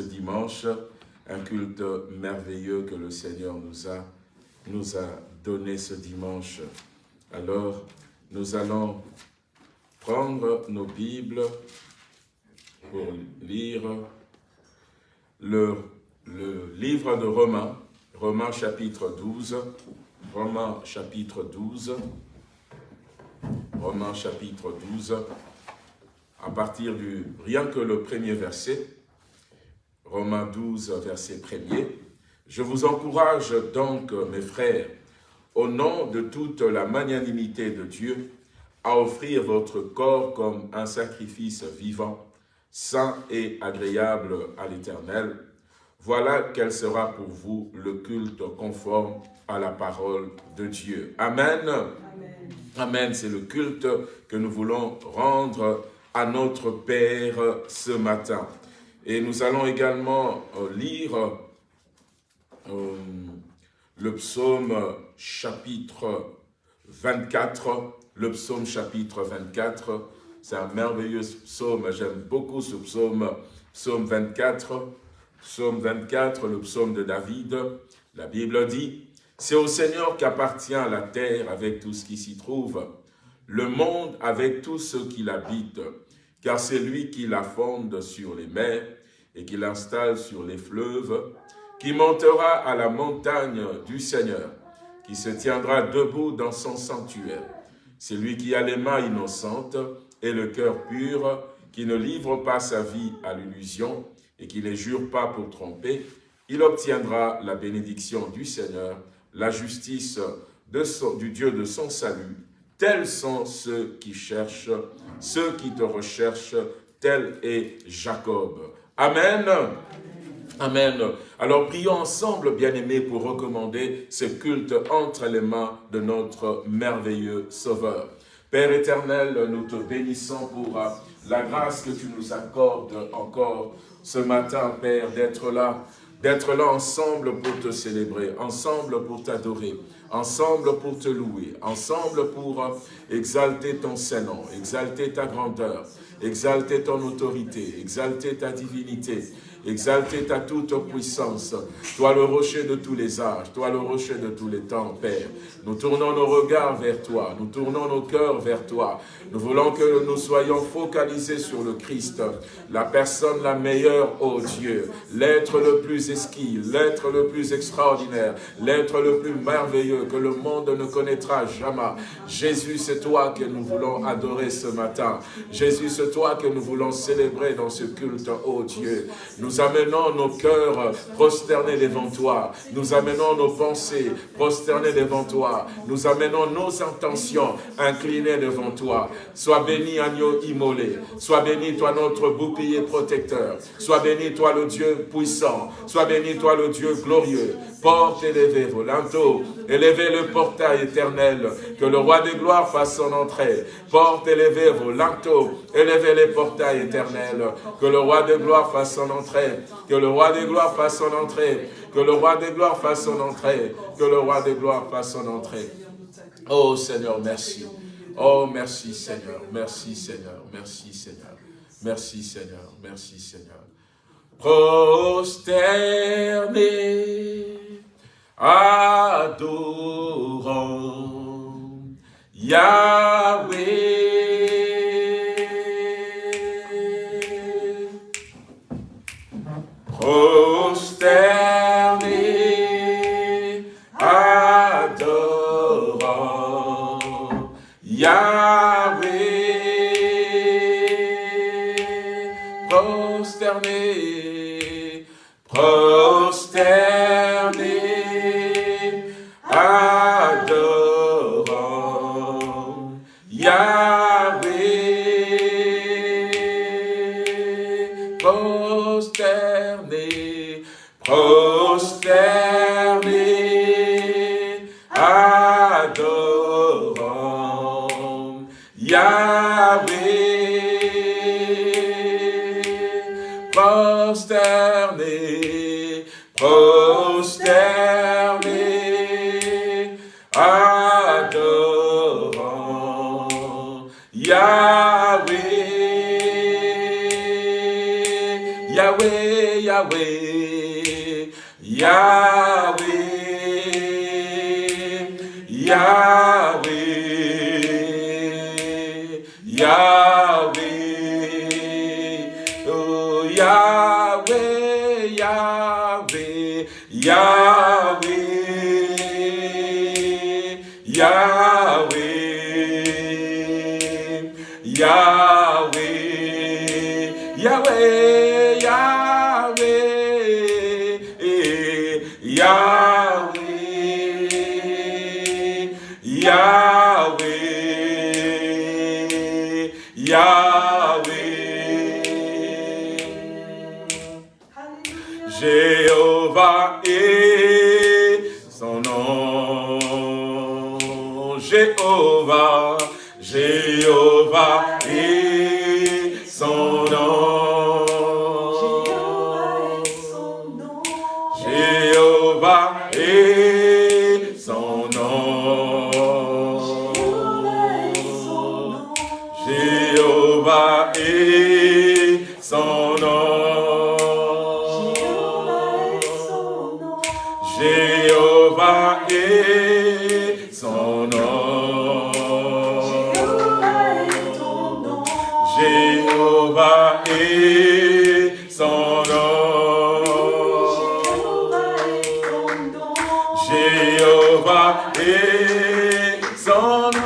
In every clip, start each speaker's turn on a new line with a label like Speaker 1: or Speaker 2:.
Speaker 1: dimanche, un culte merveilleux que le Seigneur nous a, nous a donné ce dimanche. Alors, nous allons prendre nos Bibles pour lire le, le livre de Romains, Romains chapitre 12, Romains chapitre 12, Romains chapitre 12, à partir du, rien que le premier verset, Romains 12, verset premier. Je vous encourage donc, mes frères, au nom de toute la magnanimité de Dieu, à offrir votre corps comme un sacrifice vivant, saint et agréable à l'Éternel. Voilà quel sera pour vous le culte conforme à la parole de Dieu. Amen. Amen. Amen. C'est le culte que nous voulons rendre à notre Père ce matin. Et nous allons également euh, lire euh, le psaume chapitre 24, le psaume chapitre 24, c'est un merveilleux psaume, j'aime beaucoup ce psaume, psaume 24, psaume 24, le psaume de David, la Bible dit, « C'est au Seigneur qu'appartient la terre avec tout ce qui s'y trouve, le monde avec tout ce qui l'habite car c'est lui qui la fonde sur les mers et qui l'installe sur les fleuves, qui montera à la montagne du Seigneur, qui se tiendra debout dans son sanctuaire. C'est lui qui a les mains innocentes et le cœur pur, qui ne livre pas sa vie à l'illusion et qui ne jure pas pour tromper, il obtiendra la bénédiction du Seigneur, la justice du Dieu de son salut, Tels sont ceux qui cherchent, ceux qui te recherchent, tel est Jacob. Amen. Amen. Alors prions ensemble, bien-aimés, pour recommander ce culte entre les mains de notre merveilleux Sauveur. Père éternel, nous te bénissons pour la grâce que tu nous accordes encore ce matin, Père, d'être là, d'être là ensemble pour te célébrer, ensemble pour t'adorer, ensemble pour te louer, ensemble pour exalter ton Saint-Nom, exalter ta grandeur, exalter ton autorité, exalter ta divinité, exalter ta toute puissance. Toi le rocher de tous les âges, toi le rocher de tous les temps, Père. Nous tournons nos regards vers toi, nous tournons nos cœurs vers toi. Nous voulons que nous soyons focalisés sur le Christ, la personne la meilleure, ô Dieu, l'être le plus esquive, l'être le plus extraordinaire, l'être le plus merveilleux que le monde ne connaîtra jamais. Jésus, c'est toi que nous voulons adorer ce matin. Jésus, c'est toi que nous voulons célébrer dans ce culte, ô Dieu. Nous amenons nos cœurs prosternés devant toi. Nous amenons nos pensées prosternées devant toi. Nous amenons nos intentions inclinées devant toi. Sois béni, agneau immolé. Sois béni, toi, notre bouclier protecteur. Sois béni, toi, le Dieu puissant. Sois béni, toi, le Dieu glorieux. Porte élevée, volanto, élevez le portail éternel, que le roi des gloires fasse son entrée. Porte élevée, volanto, élevez les portails éternels, que le roi des gloires fasse son Que le roi des gloires fasse son entrée. Que le roi des gloires fasse son entrée. Que le roi des gloires fasse son entrée. Oh Seigneur, merci. Oh, merci Seigneur, merci Seigneur, merci Seigneur, merci Seigneur, merci Seigneur. Prosterné, adorant Yahweh. Prosterné, adorant Yahweh. Prosterné, prosterné, Yahweh, Yahweh, Yahweh, Yahweh, oh Yahweh, Yahweh, Yahweh, Yahweh, Yahweh, Yahweh. et son nom. Jéhovah, Jéhovah et son nom. sun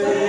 Speaker 1: transfert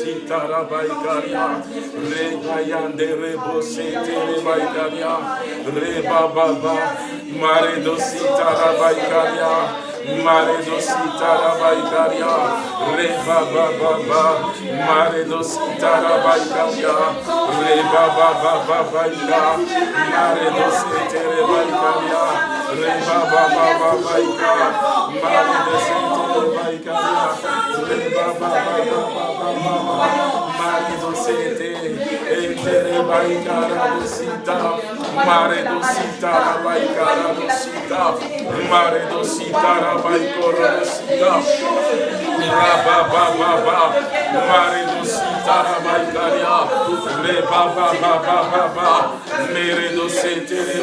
Speaker 1: Maredosita rabaikaria, rebayande rebosete rebaikaria, rebababa, maredosita rabaikaria, maredosita rabaikaria, rebababa, maredosita rabaikaria, rebababa, maredosete rebaikaria, rebababa, maredosete rebaikaria, Marido sete, entere baikara dosita, mare dosita, baikara dosita, mare dosita, baikora dosita, rabababa, mare dosita,
Speaker 2: Santarabaïkaria, les Baba Baba Baba, Meredo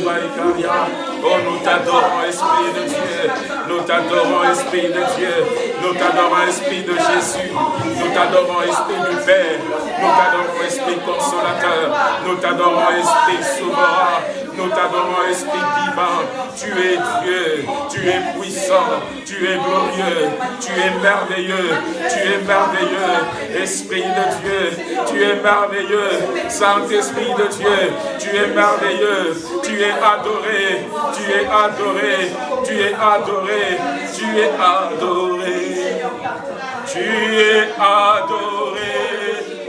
Speaker 2: Baïkaria. Oh, nous t'adorons, Esprit de Dieu, nous t'adorons, Esprit de Dieu, nous t'adorons, Esprit de Jésus, nous t'adorons, Esprit du Père, nous t'adorons, Esprit consolateur, nous t'adorons, Esprit souverain, nous t'adorons, Esprit divin. Tu es Dieu, tu es puissant, tu es glorieux, tu es merveilleux, tu es merveilleux. Esprit de Dieu, tu es merveilleux. Saint-Esprit de Dieu, tu es merveilleux, tu es adoré, tu es adoré, tu es adoré, tu es adoré. Tu es adoré,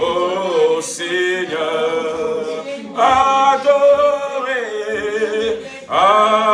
Speaker 2: oh Seigneur. Adoré. Adoré,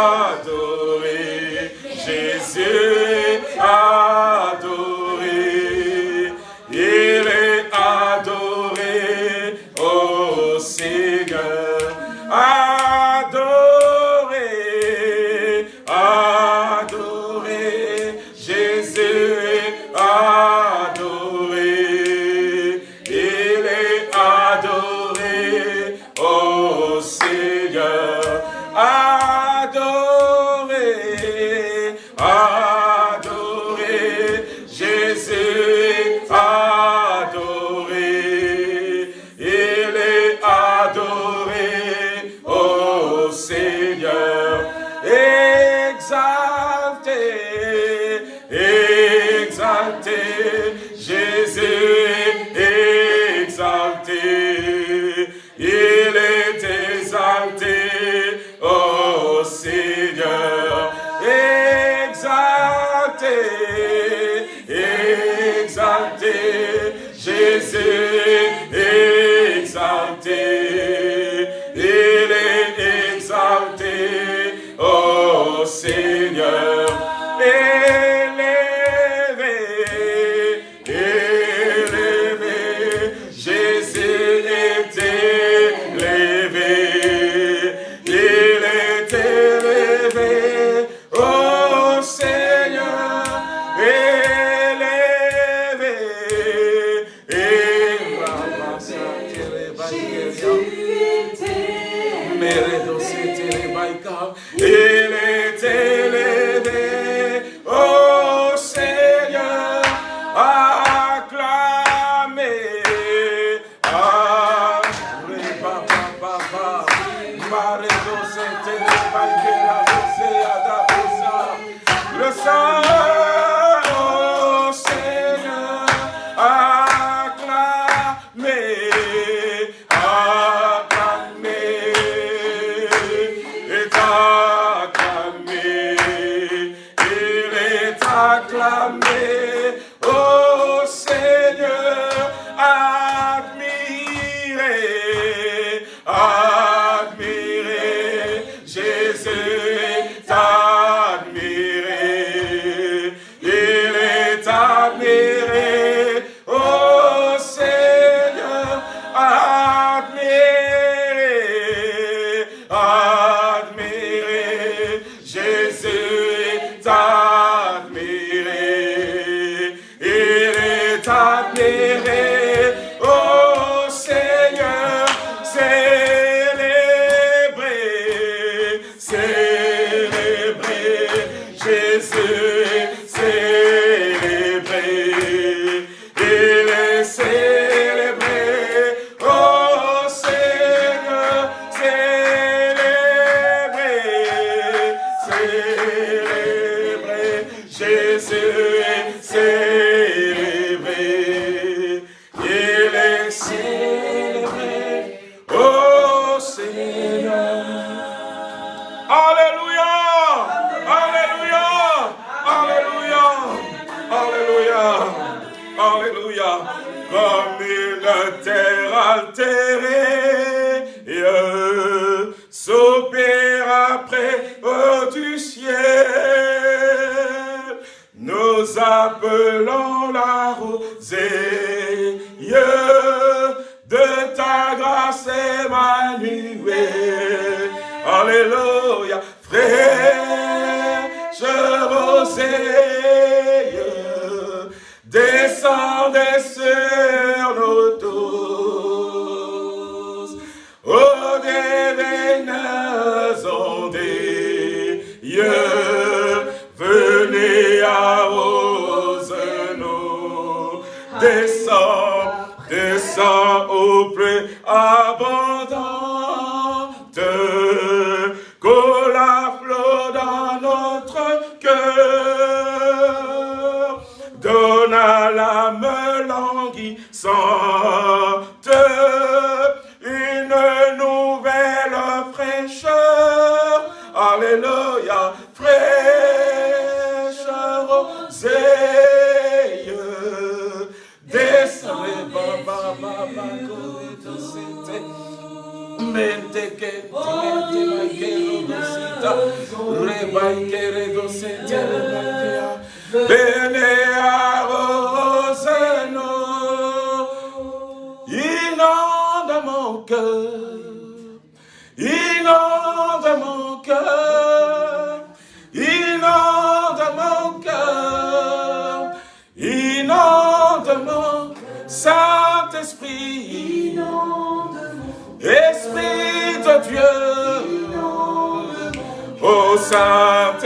Speaker 1: sur nos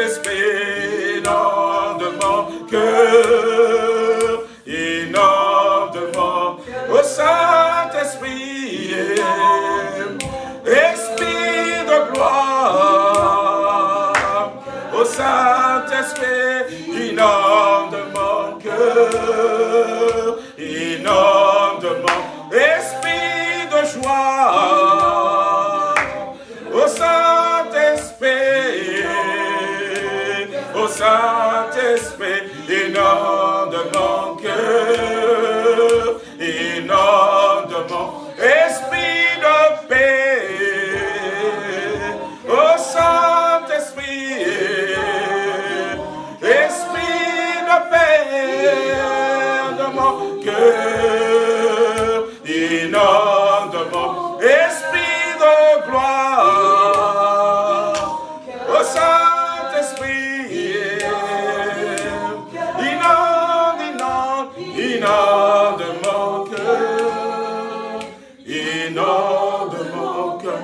Speaker 1: Saint-Esprit, inonde mon cœur.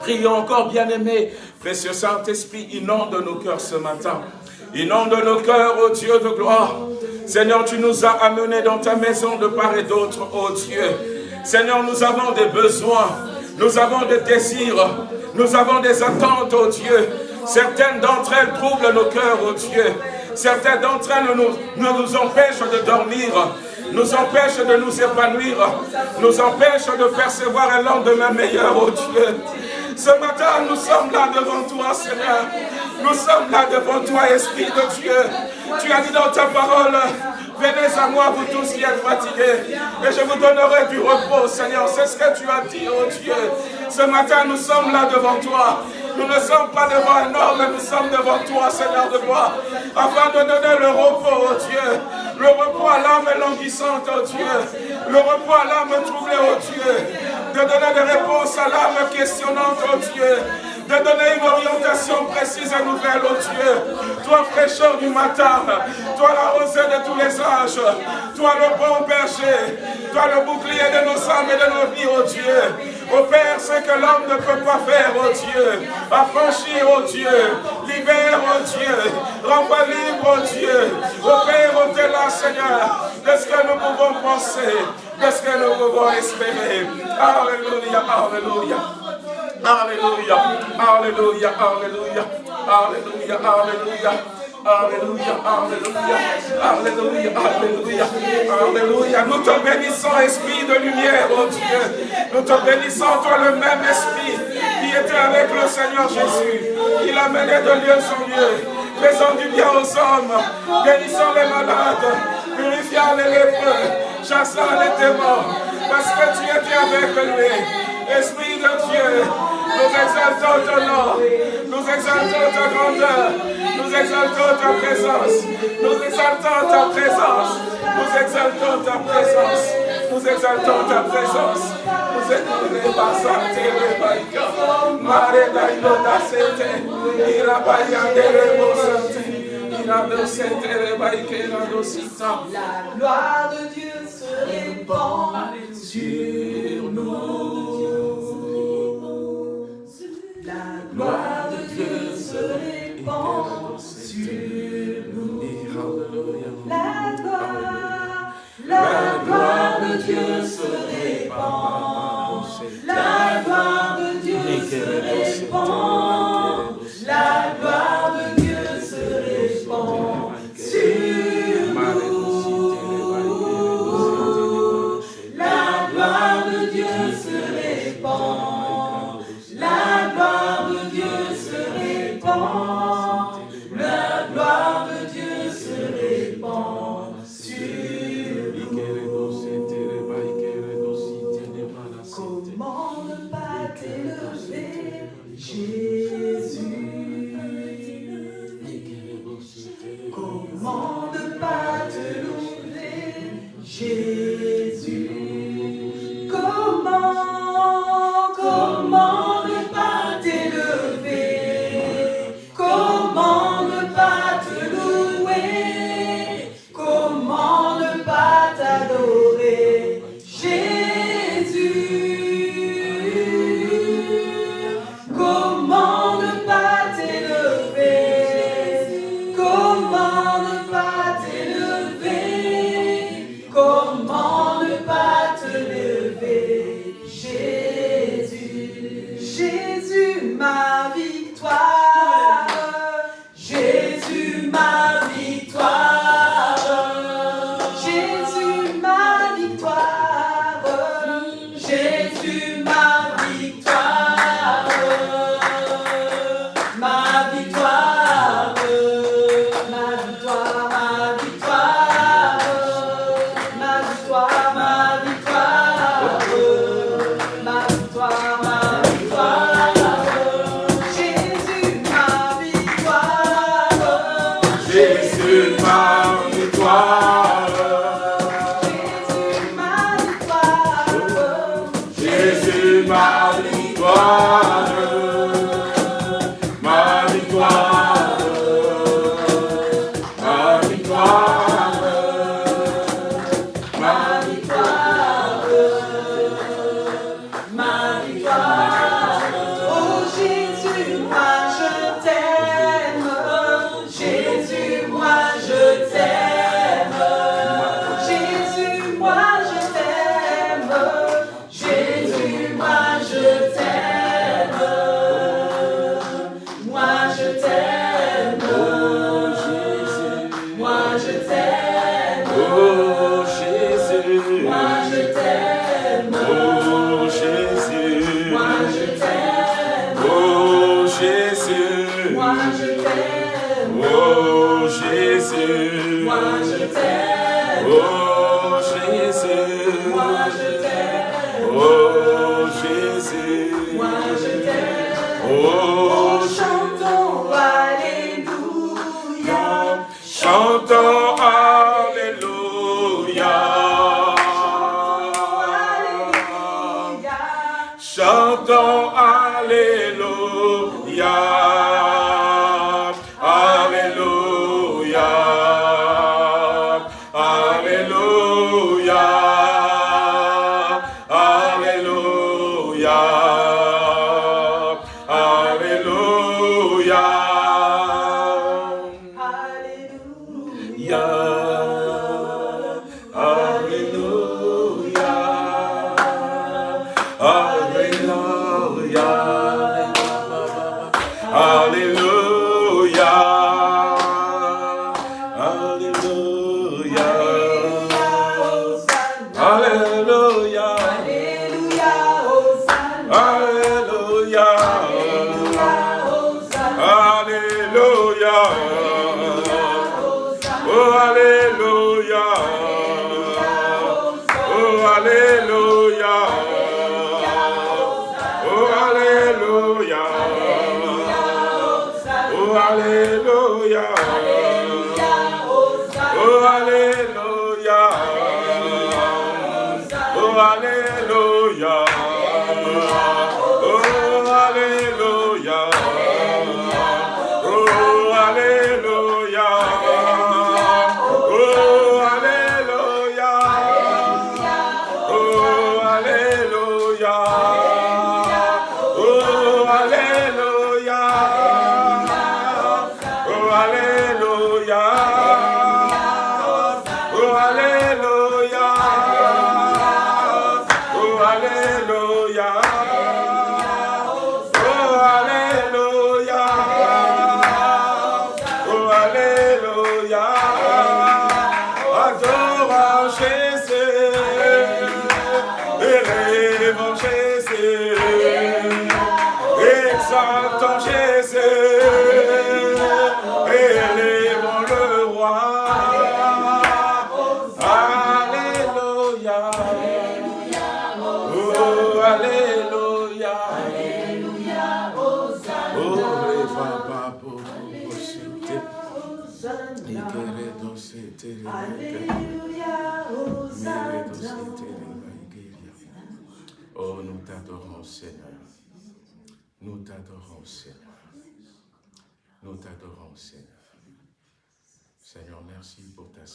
Speaker 1: Prions encore, bien-aimés, précieux Saint-Esprit, inonde nos cœurs ce matin. Inonde nos cœurs, ô Dieu de gloire. Seigneur, tu nous as amenés dans ta maison de part et d'autre, ô Dieu. Seigneur, nous avons des besoins, nous avons des désirs, nous avons des attentes, ô Dieu. Certaines d'entre elles troublent nos cœurs, ô Dieu. Certaines d'entre elles nous, nous empêchent de dormir, nous empêchent de nous épanouir, nous empêchent de percevoir un lendemain meilleur, ô Dieu. Ce matin, nous sommes là devant toi, Seigneur. Nous sommes là devant toi, Esprit de Dieu. Tu as dit dans ta parole, venez à moi, vous tous qui êtes fatigués, et je vous donnerai du repos, Seigneur. C'est ce que tu as dit, oh Dieu. Ce matin, nous sommes là devant toi. Nous ne sommes pas devant un homme, mais nous sommes devant toi, Seigneur de gloire, afin de donner le repos, oh Dieu. Le repos à l'âme languissante, oh Dieu. Le repos à l'âme troublée, oh Dieu. De donner des réponses à l'âme questionnante, oh Dieu de donner une orientation précise et nouvelle, oh Dieu. Toi, fraîcheur du matin, toi, la rosée de tous les âges, toi, le bon berger, toi, le bouclier de nos âmes et de nos vies, oh Dieu. Ô Père, ce que l'homme ne peut pas faire, oh Dieu, affranchir, oh Dieu, libère, oh Dieu, renvoie libre, oh Dieu. Ô Père, au-delà, Seigneur, de ce que nous pouvons penser, de ce que nous pouvons espérer. Alléluia, Alléluia. Alléluia, Alléluia, Alléluia, Alléluia, Alléluia. Alléluia, Alléluia, Alléluia, Alléluia, Alléluia. Nous te bénissons, Esprit de lumière, oh Dieu. Nous te bénissons, toi le même Esprit qui était avec le Seigneur Jésus. Il a mené de lieu en lieu, faisant du bien aux hommes, bénissant les malades, purifiant les lépreux, chassant les démons, parce que tu étais avec lui. Esprit de Dieu, nous exaltons ton nom, nous exaltons ta grandeur, nous exaltons ta présence, nous exaltons ta présence, nous exaltons ta présence, nous exaltons ta présence. Nous exaltons ta présence. Mare dailo da sete, ira bayande rebo sante, ira do sete rebaike ira do sita.
Speaker 2: La gloire de Dieu se répand
Speaker 1: Sur nous,
Speaker 2: La gloire de Dieu se répand sur nous. La gloire, la gloire de Dieu se répand. La gloire de Dieu se répand.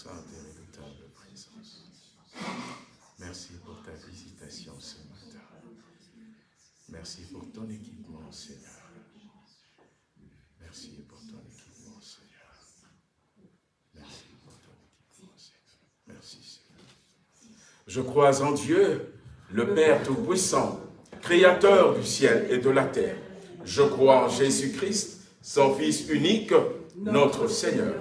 Speaker 1: Et redoutable présence. Merci pour ta visitation ce matin. Merci pour ton équipement, Seigneur. Merci pour ton équipement, Seigneur. Merci pour ton équipement, Seigneur. Merci, Seigneur. Je crois en Dieu, le Père Tout-Puissant, Créateur du ciel et de la terre. Je crois en Jésus-Christ, son Fils unique, notre Seigneur,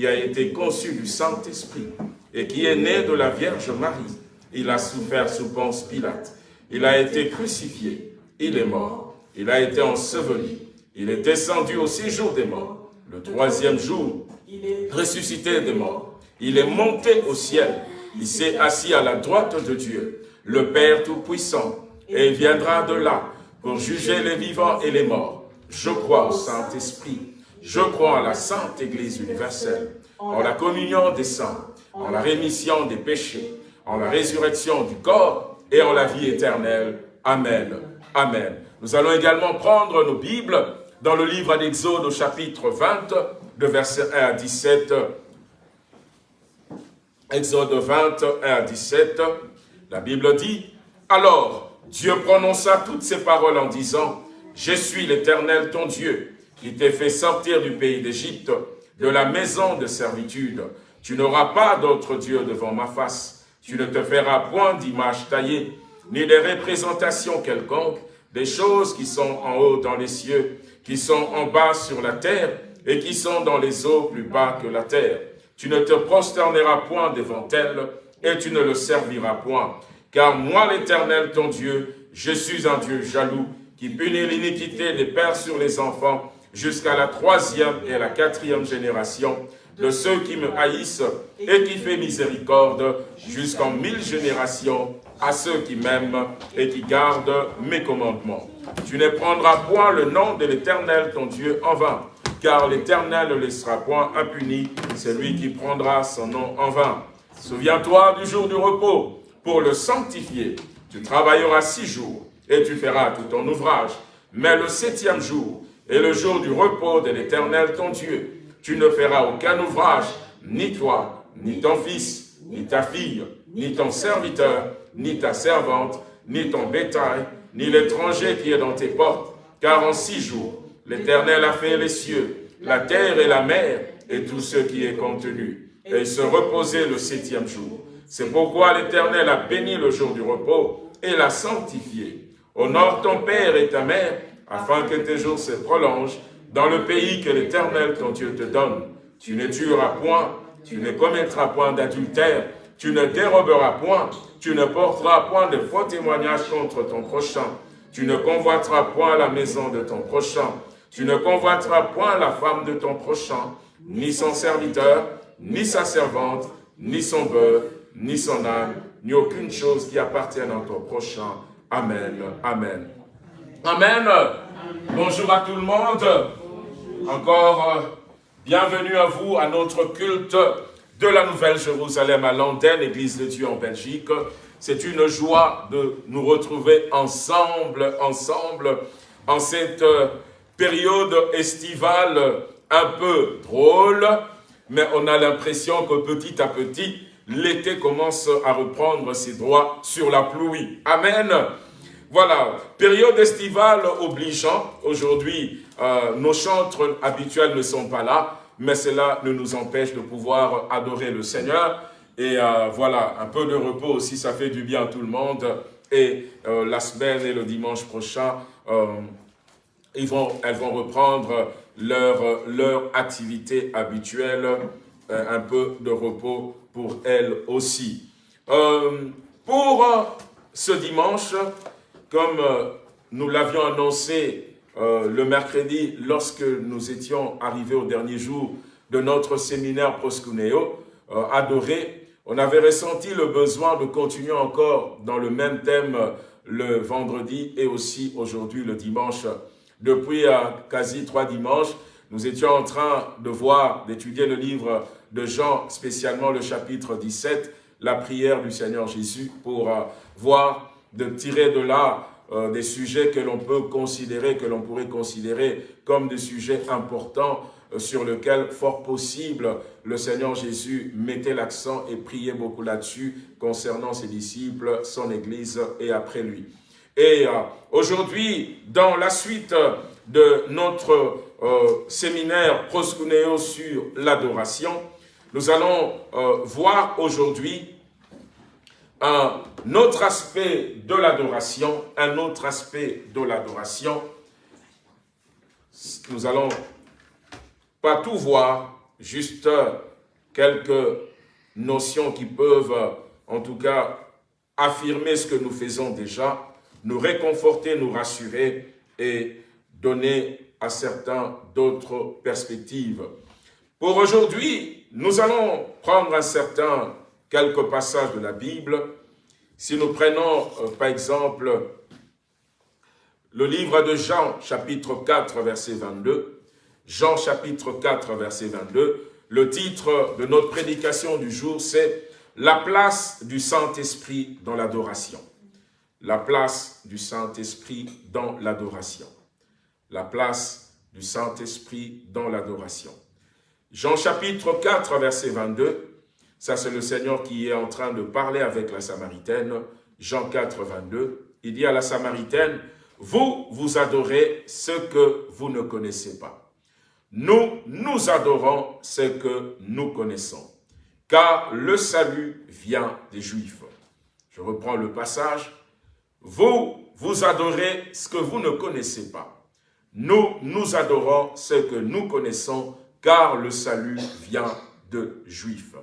Speaker 1: qui a été conçu du Saint-Esprit et qui est né de la Vierge Marie. Il a souffert sous Ponce Pilate. Il a été crucifié. Il est mort. Il a été enseveli. Il est descendu au séjour des morts. Le troisième jour, ressuscité des morts. Il est monté au ciel. Il s'est assis à la droite de Dieu, le Père Tout-Puissant, et il viendra de là pour juger les vivants et les morts. Je crois au Saint-Esprit. Je crois à la Sainte Église universelle, en la communion des saints, en la rémission des péchés, en la résurrection du corps et en la vie éternelle. Amen. Amen. Nous allons également prendre nos Bibles dans le livre d'Exode au chapitre 20, de verset 1 à 17. Exode 20, 1 à 17. La Bible dit, Alors Dieu prononça toutes ces paroles en disant, Je suis l'Éternel ton Dieu, qui t'ai fait sortir du pays d'Égypte, de la maison de servitude. Tu n'auras pas d'autre Dieu devant ma face. Tu ne te feras point d'image taillée, ni des représentations quelconques, des choses qui sont en haut dans les cieux, qui sont en bas sur la terre, et qui sont dans les eaux plus bas que la terre. Tu ne te prosterneras point devant elles, et tu ne le serviras point. Car moi, l'Éternel, ton Dieu, je suis un Dieu jaloux, qui punit l'iniquité des pères sur les enfants, jusqu'à la troisième et la quatrième génération de ceux qui me haïssent et qui fait miséricorde jusqu'en mille générations à ceux qui m'aiment et qui gardent mes commandements. Tu ne prendras point le nom de l'Éternel ton Dieu en vain, car l'Éternel ne laissera point impuni celui qui prendra son nom en vain. Souviens-toi du jour du repos pour le sanctifier. Tu travailleras six jours et tu feras tout ton ouvrage. Mais le septième jour est le jour du repos de l'Éternel ton Dieu. Tu ne feras aucun ouvrage, ni toi, ni ton fils, ni ta fille, ni ton serviteur, ni ta servante, ni ton bétail, ni l'étranger qui est dans tes portes. Car en six jours, l'Éternel a fait les cieux, la terre et la mer, et tout ce qui est contenu. Et il se reposait le septième jour. C'est pourquoi l'Éternel a béni le jour du repos et l'a sanctifié. Honore ton père et ta mère, afin que tes jours se prolongent dans le pays que l'Éternel ton Dieu te donne. Tu ne tueras point, tu ne commettras point d'adultère, tu ne déroberas point, tu ne porteras point de faux témoignages contre ton prochain, tu ne convoiteras point la maison de ton prochain, tu ne convoiteras point la femme de ton prochain, ni son serviteur, ni sa servante, ni son bœuf, ni son âme, ni aucune chose qui appartienne à ton prochain. Amen. Amen. Amen. Bonjour à tout le monde. Encore euh, bienvenue à vous à notre culte de la Nouvelle Jérusalem à Londres, Église de Dieu en Belgique. C'est une joie de nous retrouver ensemble, ensemble, en cette euh, période estivale un peu drôle, mais on a l'impression que petit à petit, l'été commence à reprendre ses droits sur la pluie. Amen. Voilà, période estivale obligeant. Aujourd'hui, euh, nos chantres habituels ne sont pas là, mais cela ne nous empêche de pouvoir adorer le Seigneur. Et euh, voilà, un peu de repos aussi, ça fait du bien à tout le monde. Et euh, la semaine et le dimanche prochain, ils vont, elles vont reprendre leur, leur activité habituelle, un peu de repos pour elles aussi. pour ce dimanche, comme nous l'avions annoncé euh, le mercredi, lorsque nous étions arrivés au dernier jour de notre séminaire Proscuneo, euh, adoré, on avait ressenti le besoin de continuer encore dans le même thème le vendredi et aussi aujourd'hui le dimanche. Depuis euh, quasi trois dimanches, nous étions en train de voir, d'étudier le livre de Jean, spécialement le chapitre 17, la prière du Seigneur Jésus, pour voir, de tirer de là euh, des sujets que l'on peut considérer, que l'on pourrait considérer comme des sujets importants euh, sur lesquels, fort possible, le Seigneur Jésus mettait l'accent et priait beaucoup là-dessus concernant ses disciples, son Église et après lui. Et euh, aujourd'hui, dans la suite de notre séminaire Proscuneo sur l'adoration, nous allons voir aujourd'hui un autre aspect de l'adoration, un autre aspect de l'adoration. Nous allons pas tout voir, juste quelques notions qui peuvent, en tout cas, affirmer ce que nous faisons déjà, nous réconforter, nous rassurer et donner à certains d'autres perspectives. Pour aujourd'hui, nous allons prendre un certain quelques passages de la Bible. Si nous prenons, euh, par exemple, le livre de Jean, chapitre 4, verset 22, Jean, chapitre 4, verset 22, le titre de notre prédication du jour, c'est « La place du Saint-Esprit dans l'adoration ». La place du Saint-Esprit dans l'adoration. La place du Saint-Esprit dans l'adoration. Jean chapitre 4, verset 22, ça, c'est le Seigneur qui est en train de parler avec la Samaritaine. Jean 4, 22. Il dit à la Samaritaine, « Vous, vous adorez ce que vous ne connaissez pas. Nous, nous adorons ce que nous connaissons. Car le salut vient des Juifs. » Je reprends le passage. « Vous, vous adorez ce que vous ne connaissez pas. Nous, nous adorons ce que nous connaissons, car le salut vient de Juifs. »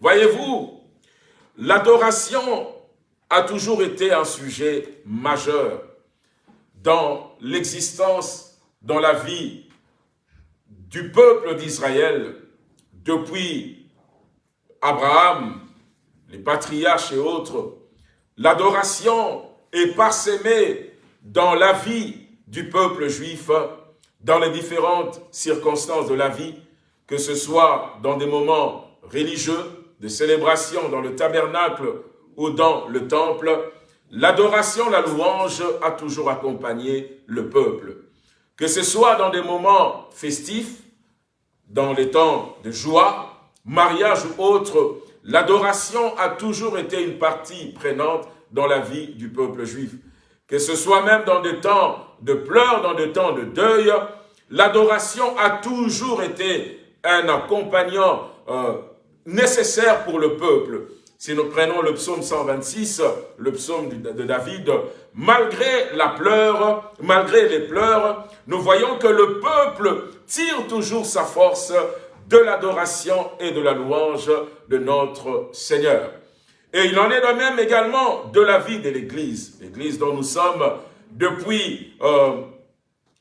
Speaker 1: Voyez-vous, l'adoration a toujours été un sujet majeur dans l'existence dans la vie du peuple d'Israël depuis Abraham, les patriarches et autres, l'adoration est parsemée dans la vie du peuple juif, dans les différentes circonstances de la vie, que ce soit dans des moments religieux, de célébration dans le tabernacle ou dans le temple, l'adoration, la louange a toujours accompagné le peuple. Que ce soit dans des moments festifs, dans les temps de joie, mariage ou autre, l'adoration a toujours été une partie prenante dans la vie du peuple juif. Que ce soit même dans des temps de pleurs, dans des temps de deuil, l'adoration a toujours été un accompagnant euh, nécessaire pour le peuple. Si nous prenons le psaume 126, le psaume de David, malgré la pleure, malgré les pleurs, nous voyons que le peuple tire toujours sa force de l'adoration et de la louange de notre Seigneur. Et il en est de même également de la vie de l'Église, l'Église dont nous sommes depuis euh,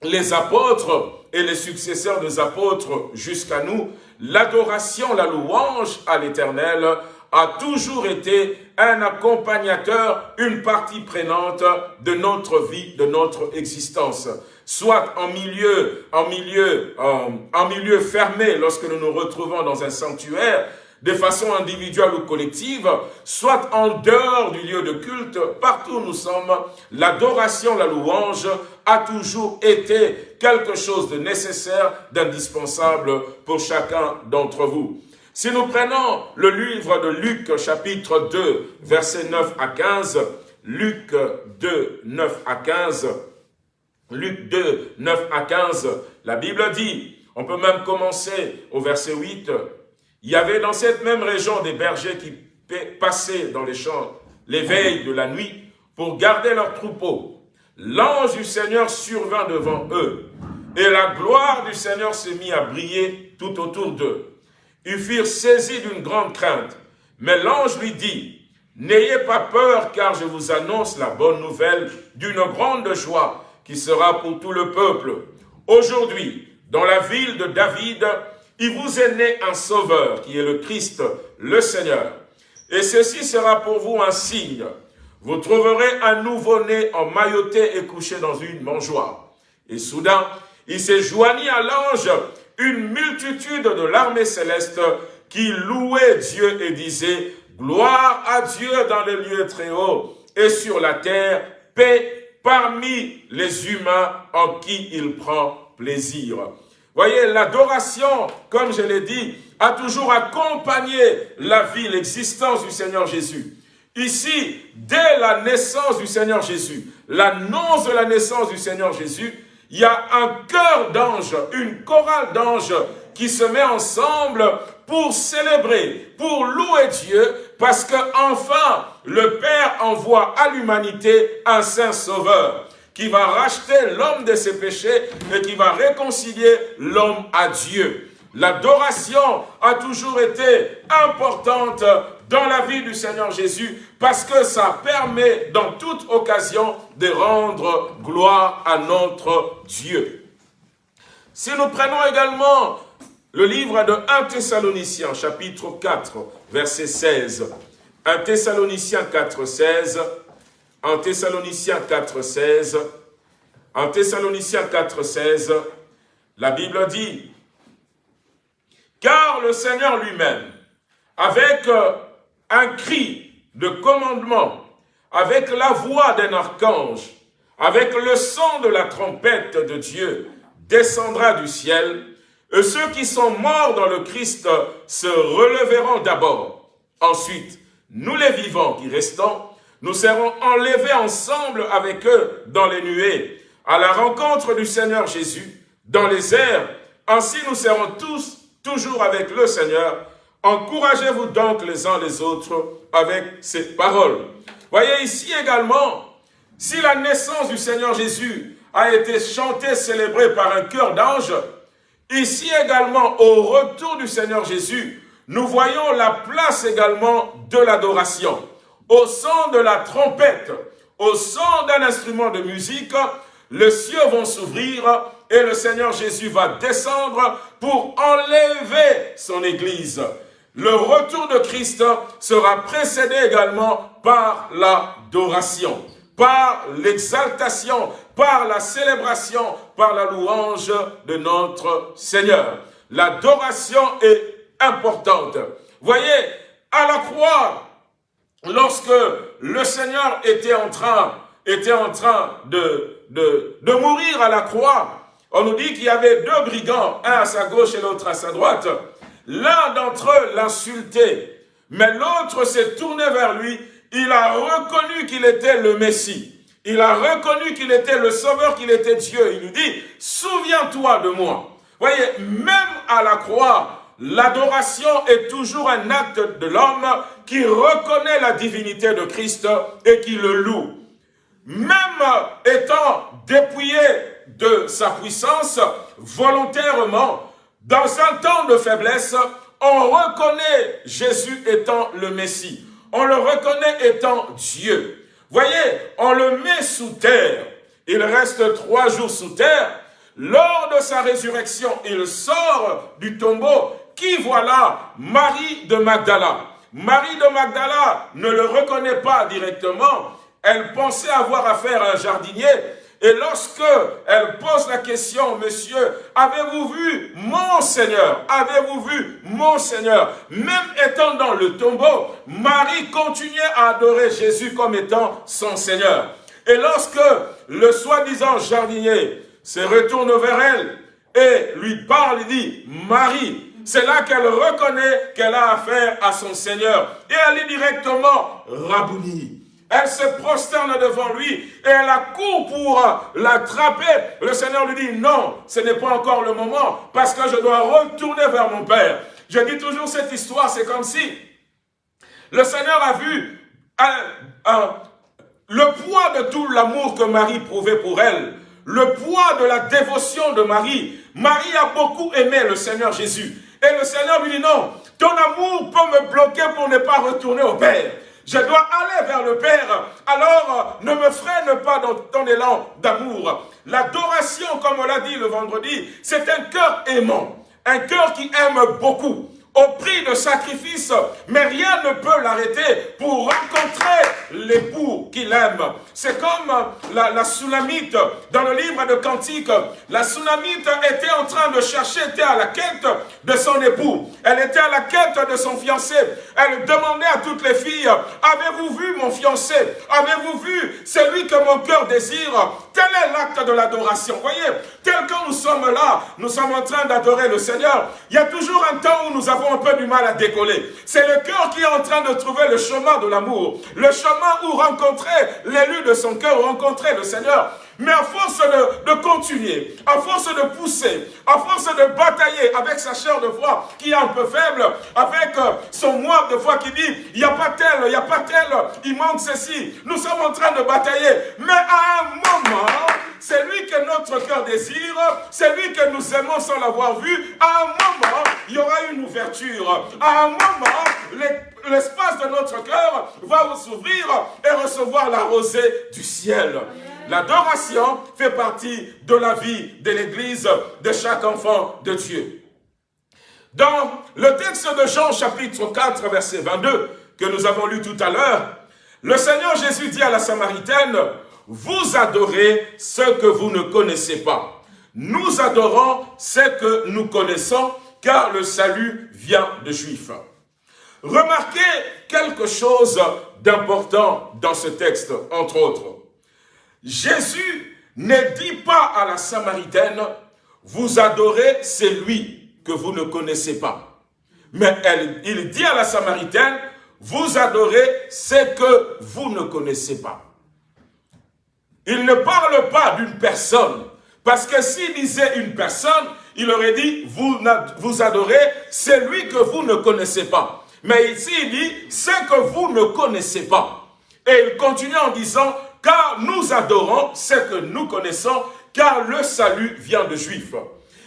Speaker 1: les apôtres et les successeurs des apôtres jusqu'à nous, l'adoration, la louange à l'Éternel a toujours été un accompagnateur, une partie prenante de notre vie, de notre existence. Soit en milieu, en milieu, euh, en milieu fermé, lorsque nous nous retrouvons dans un sanctuaire, de façon individuelle ou collective, soit en dehors du lieu de culte, partout où nous sommes, l'adoration, la louange a toujours été quelque chose de nécessaire, d'indispensable pour chacun d'entre vous. Si nous prenons le livre de Luc chapitre 2, versets 9 à 15, Luc 2, 9 à 15, Luc 2, 9 à 15, la Bible dit, on peut même commencer au verset 8, il y avait dans cette même région des bergers qui passaient dans les champs les veilles de la nuit pour garder leurs troupeaux. L'ange du Seigneur survint devant eux, et la gloire du Seigneur se mit à briller tout autour d'eux. Ils furent saisis d'une grande crainte. Mais l'ange lui dit, N'ayez pas peur, car je vous annonce la bonne nouvelle d'une grande joie qui sera pour tout le peuple. Aujourd'hui, dans la ville de David, il vous est né un sauveur, qui est le Christ, le Seigneur. Et ceci sera pour vous un signe. Vous trouverez un nouveau-né emmailloté et couché dans une mangeoire. Et soudain, il s'est joigni à l'ange une multitude de l'armée céleste qui louait Dieu et disait « Gloire à Dieu dans les lieux très hauts et sur la terre, paix parmi les humains en qui il prend plaisir. » Voyez, l'adoration, comme je l'ai dit, a toujours accompagné la vie, l'existence du Seigneur Jésus. Ici, dès la naissance du Seigneur Jésus, l'annonce de la naissance du Seigneur Jésus, il y a un cœur d'ange, une chorale d'anges qui se met ensemble pour célébrer, pour louer Dieu, parce que enfin le Père envoie à l'humanité un Saint Sauveur qui va racheter l'homme de ses péchés et qui va réconcilier l'homme à Dieu. L'adoration a toujours été importante dans la vie du Seigneur Jésus parce que ça permet dans toute occasion de rendre gloire à notre Dieu. Si nous prenons également le livre de 1 Thessaloniciens, chapitre 4, verset 16, 1 Thessaloniciens 4, 16, 1 Thessaloniciens 4, 16, en Thessaloniciens 4, 16, la Bible dit, « Car le Seigneur lui-même, avec euh, un cri de commandement, avec la voix d'un archange, avec le son de la trompette de Dieu, descendra du ciel, et ceux qui sont morts dans le Christ se releveront d'abord. Ensuite, nous les vivants qui restons, nous serons enlevés ensemble avec eux dans les nuées, à la rencontre du Seigneur Jésus, dans les airs. Ainsi nous serons tous toujours avec le Seigneur. Encouragez-vous donc les uns les autres avec ces paroles. Voyez ici également, si la naissance du Seigneur Jésus a été chantée, célébrée par un cœur d'ange, ici également, au retour du Seigneur Jésus, nous voyons la place également de l'adoration. Au son de la trompette, au son d'un instrument de musique, les cieux vont s'ouvrir et le Seigneur Jésus va descendre pour enlever son Église. Le retour de Christ sera précédé également par l'adoration, par l'exaltation, par la célébration, par la louange de notre Seigneur. L'adoration est importante. Voyez, à la croix, lorsque le Seigneur était en train, de, de, mourir à la croix, on nous dit qu'il y avait deux brigands, un à sa gauche et l'autre à sa droite. L'un d'entre eux l'insultait, mais l'autre s'est tourné vers lui. Il a reconnu qu'il était le Messie. Il a reconnu qu'il était le Sauveur, qu'il était Dieu. Il lui dit, souviens-toi de moi. Voyez, même à la croix, l'adoration est toujours un acte de l'homme qui reconnaît la divinité de Christ et qui le loue. Même étant dépouillé de sa puissance, volontairement, dans un temps de faiblesse, on reconnaît Jésus étant le Messie. On le reconnaît étant Dieu. Voyez, on le met sous terre. Il reste trois jours sous terre. Lors de sa résurrection, il sort du tombeau. Qui voilà Marie de Magdala? Marie de Magdala ne le reconnaît pas directement. Elle pensait avoir affaire à un jardinier. Et lorsque elle pose la question, monsieur, avez-vous vu mon Seigneur? Avez-vous vu mon Seigneur? Même étant dans le tombeau, Marie continuait à adorer Jésus comme étant son Seigneur. Et lorsque le soi-disant jardinier se retourne vers elle et lui parle, il dit, Marie, c'est là qu'elle reconnaît qu'elle a affaire à son Seigneur. Et elle est directement Rabouni. Elle se prosterne devant lui et elle accourt pour l'attraper. Le Seigneur lui dit, non, ce n'est pas encore le moment parce que je dois retourner vers mon Père. Je dis toujours cette histoire, c'est comme si le Seigneur a vu le poids de tout l'amour que Marie prouvait pour elle, le poids de la dévotion de Marie. Marie a beaucoup aimé le Seigneur Jésus. Et le Seigneur lui dit, non, ton amour peut me bloquer pour ne pas retourner au Père. Je dois aller vers le Père. Alors, ne me freine pas dans ton élan d'amour. L'adoration, comme on l'a dit le vendredi, c'est un cœur aimant. Un cœur qui aime beaucoup au prix de sacrifice, mais rien ne peut l'arrêter pour rencontrer l'époux qu'il aime. C'est comme la, la Sunamite dans le livre de Cantique. La Sunamite était en train de chercher, était à la quête de son époux. Elle était à la quête de son fiancé. Elle demandait à toutes les filles, avez-vous vu mon fiancé? Avez-vous vu celui que mon cœur désire? Tel est l'acte de l'adoration. Voyez, tel que nous sommes là, nous sommes en train d'adorer le Seigneur. Il y a toujours un temps où nous avons un peu du mal à décoller. C'est le cœur qui est en train de trouver le chemin de l'amour. Le chemin où rencontrer l'élu de son cœur, rencontrer le Seigneur. Mais à force de, continuer, à force de pousser, à force de batailler avec sa chair de foi qui est un peu faible, avec euh, son moi de foi qui dit, il n'y a pas tel, il n'y a pas tel, il manque ceci. Nous sommes en train de batailler. Mais à un moment, c'est lui que notre cœur désire, c'est lui que nous aimons sans l'avoir vu. À un moment, il y aura une ouverture. À un moment, l'espace de notre cœur va s'ouvrir et recevoir la rosée du ciel. L'adoration fait partie de la vie de l'Église, de chaque enfant de Dieu. Dans le texte de Jean chapitre 4, verset 22, que nous avons lu tout à l'heure, le Seigneur Jésus dit à la Samaritaine, vous adorez ce que vous ne connaissez pas. Nous adorons ce que nous connaissons, car le salut vient de Juifs. Remarquez quelque chose d'important dans ce texte, entre autres. Jésus ne dit pas à la Samaritaine, vous adorez celui que vous ne connaissez pas. Mais il dit à la Samaritaine, vous adorez ce que vous ne connaissez pas. Il ne parle pas d'une personne, parce que s'il disait une personne, il aurait dit, vous, vous adorez celui que vous ne connaissez pas. Mais ici, il dit, ce que vous ne connaissez pas. Et il continue en disant, car nous adorons ce que nous connaissons, car le salut vient de Juifs.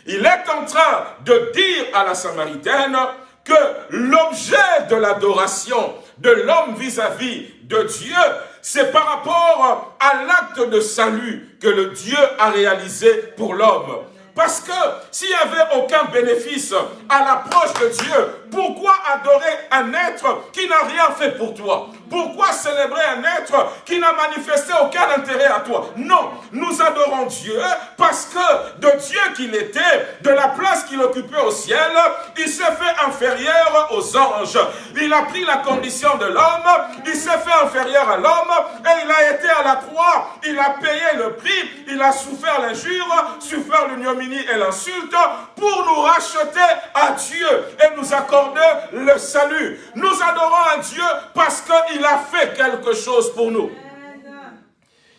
Speaker 1: Il est en train de dire à la Samaritaine que l'objet de l'adoration de l'homme vis-à-vis de Dieu, c'est par rapport à l'acte de salut que le Dieu a réalisé pour l'homme. Parce que s'il n'y avait aucun bénéfice à l'approche de Dieu, pourquoi adorer un être qui n'a rien fait pour toi? Pourquoi célébrer un être qui n'a manifesté aucun intérêt à toi? Non, nous adorons Dieu parce que de Dieu qu'il était, de la place qu'il occupait au ciel, il s'est fait inférieur aux anges. Il a pris la condition de l'homme, il s'est fait inférieur à l'homme et il a été à la croix. Il a payé le prix, il a souffert l'injure, souffert l'ignominie et l'insulte pour nous racheter à Dieu et nous accorder le salut. Nous adorons un Dieu parce qu'il a fait quelque chose pour nous.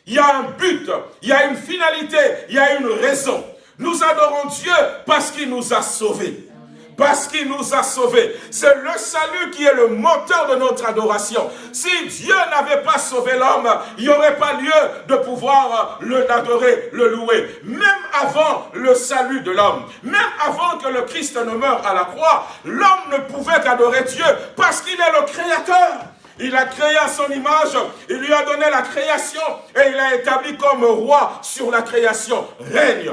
Speaker 1: Il y a un but, il y a une finalité, il y a une raison. Nous adorons Dieu parce qu'il nous a sauvés parce qu'il nous a sauvés. C'est le salut qui est le moteur de notre adoration. Si Dieu n'avait pas sauvé l'homme, il n'y aurait pas lieu de pouvoir l'adorer, le louer. Même avant le salut de l'homme, même avant que le Christ ne meure à la croix, l'homme ne pouvait qu'adorer Dieu parce qu'il est le créateur. Il a créé à son image, il lui a donné la création et il a établi comme roi sur la création. Règne.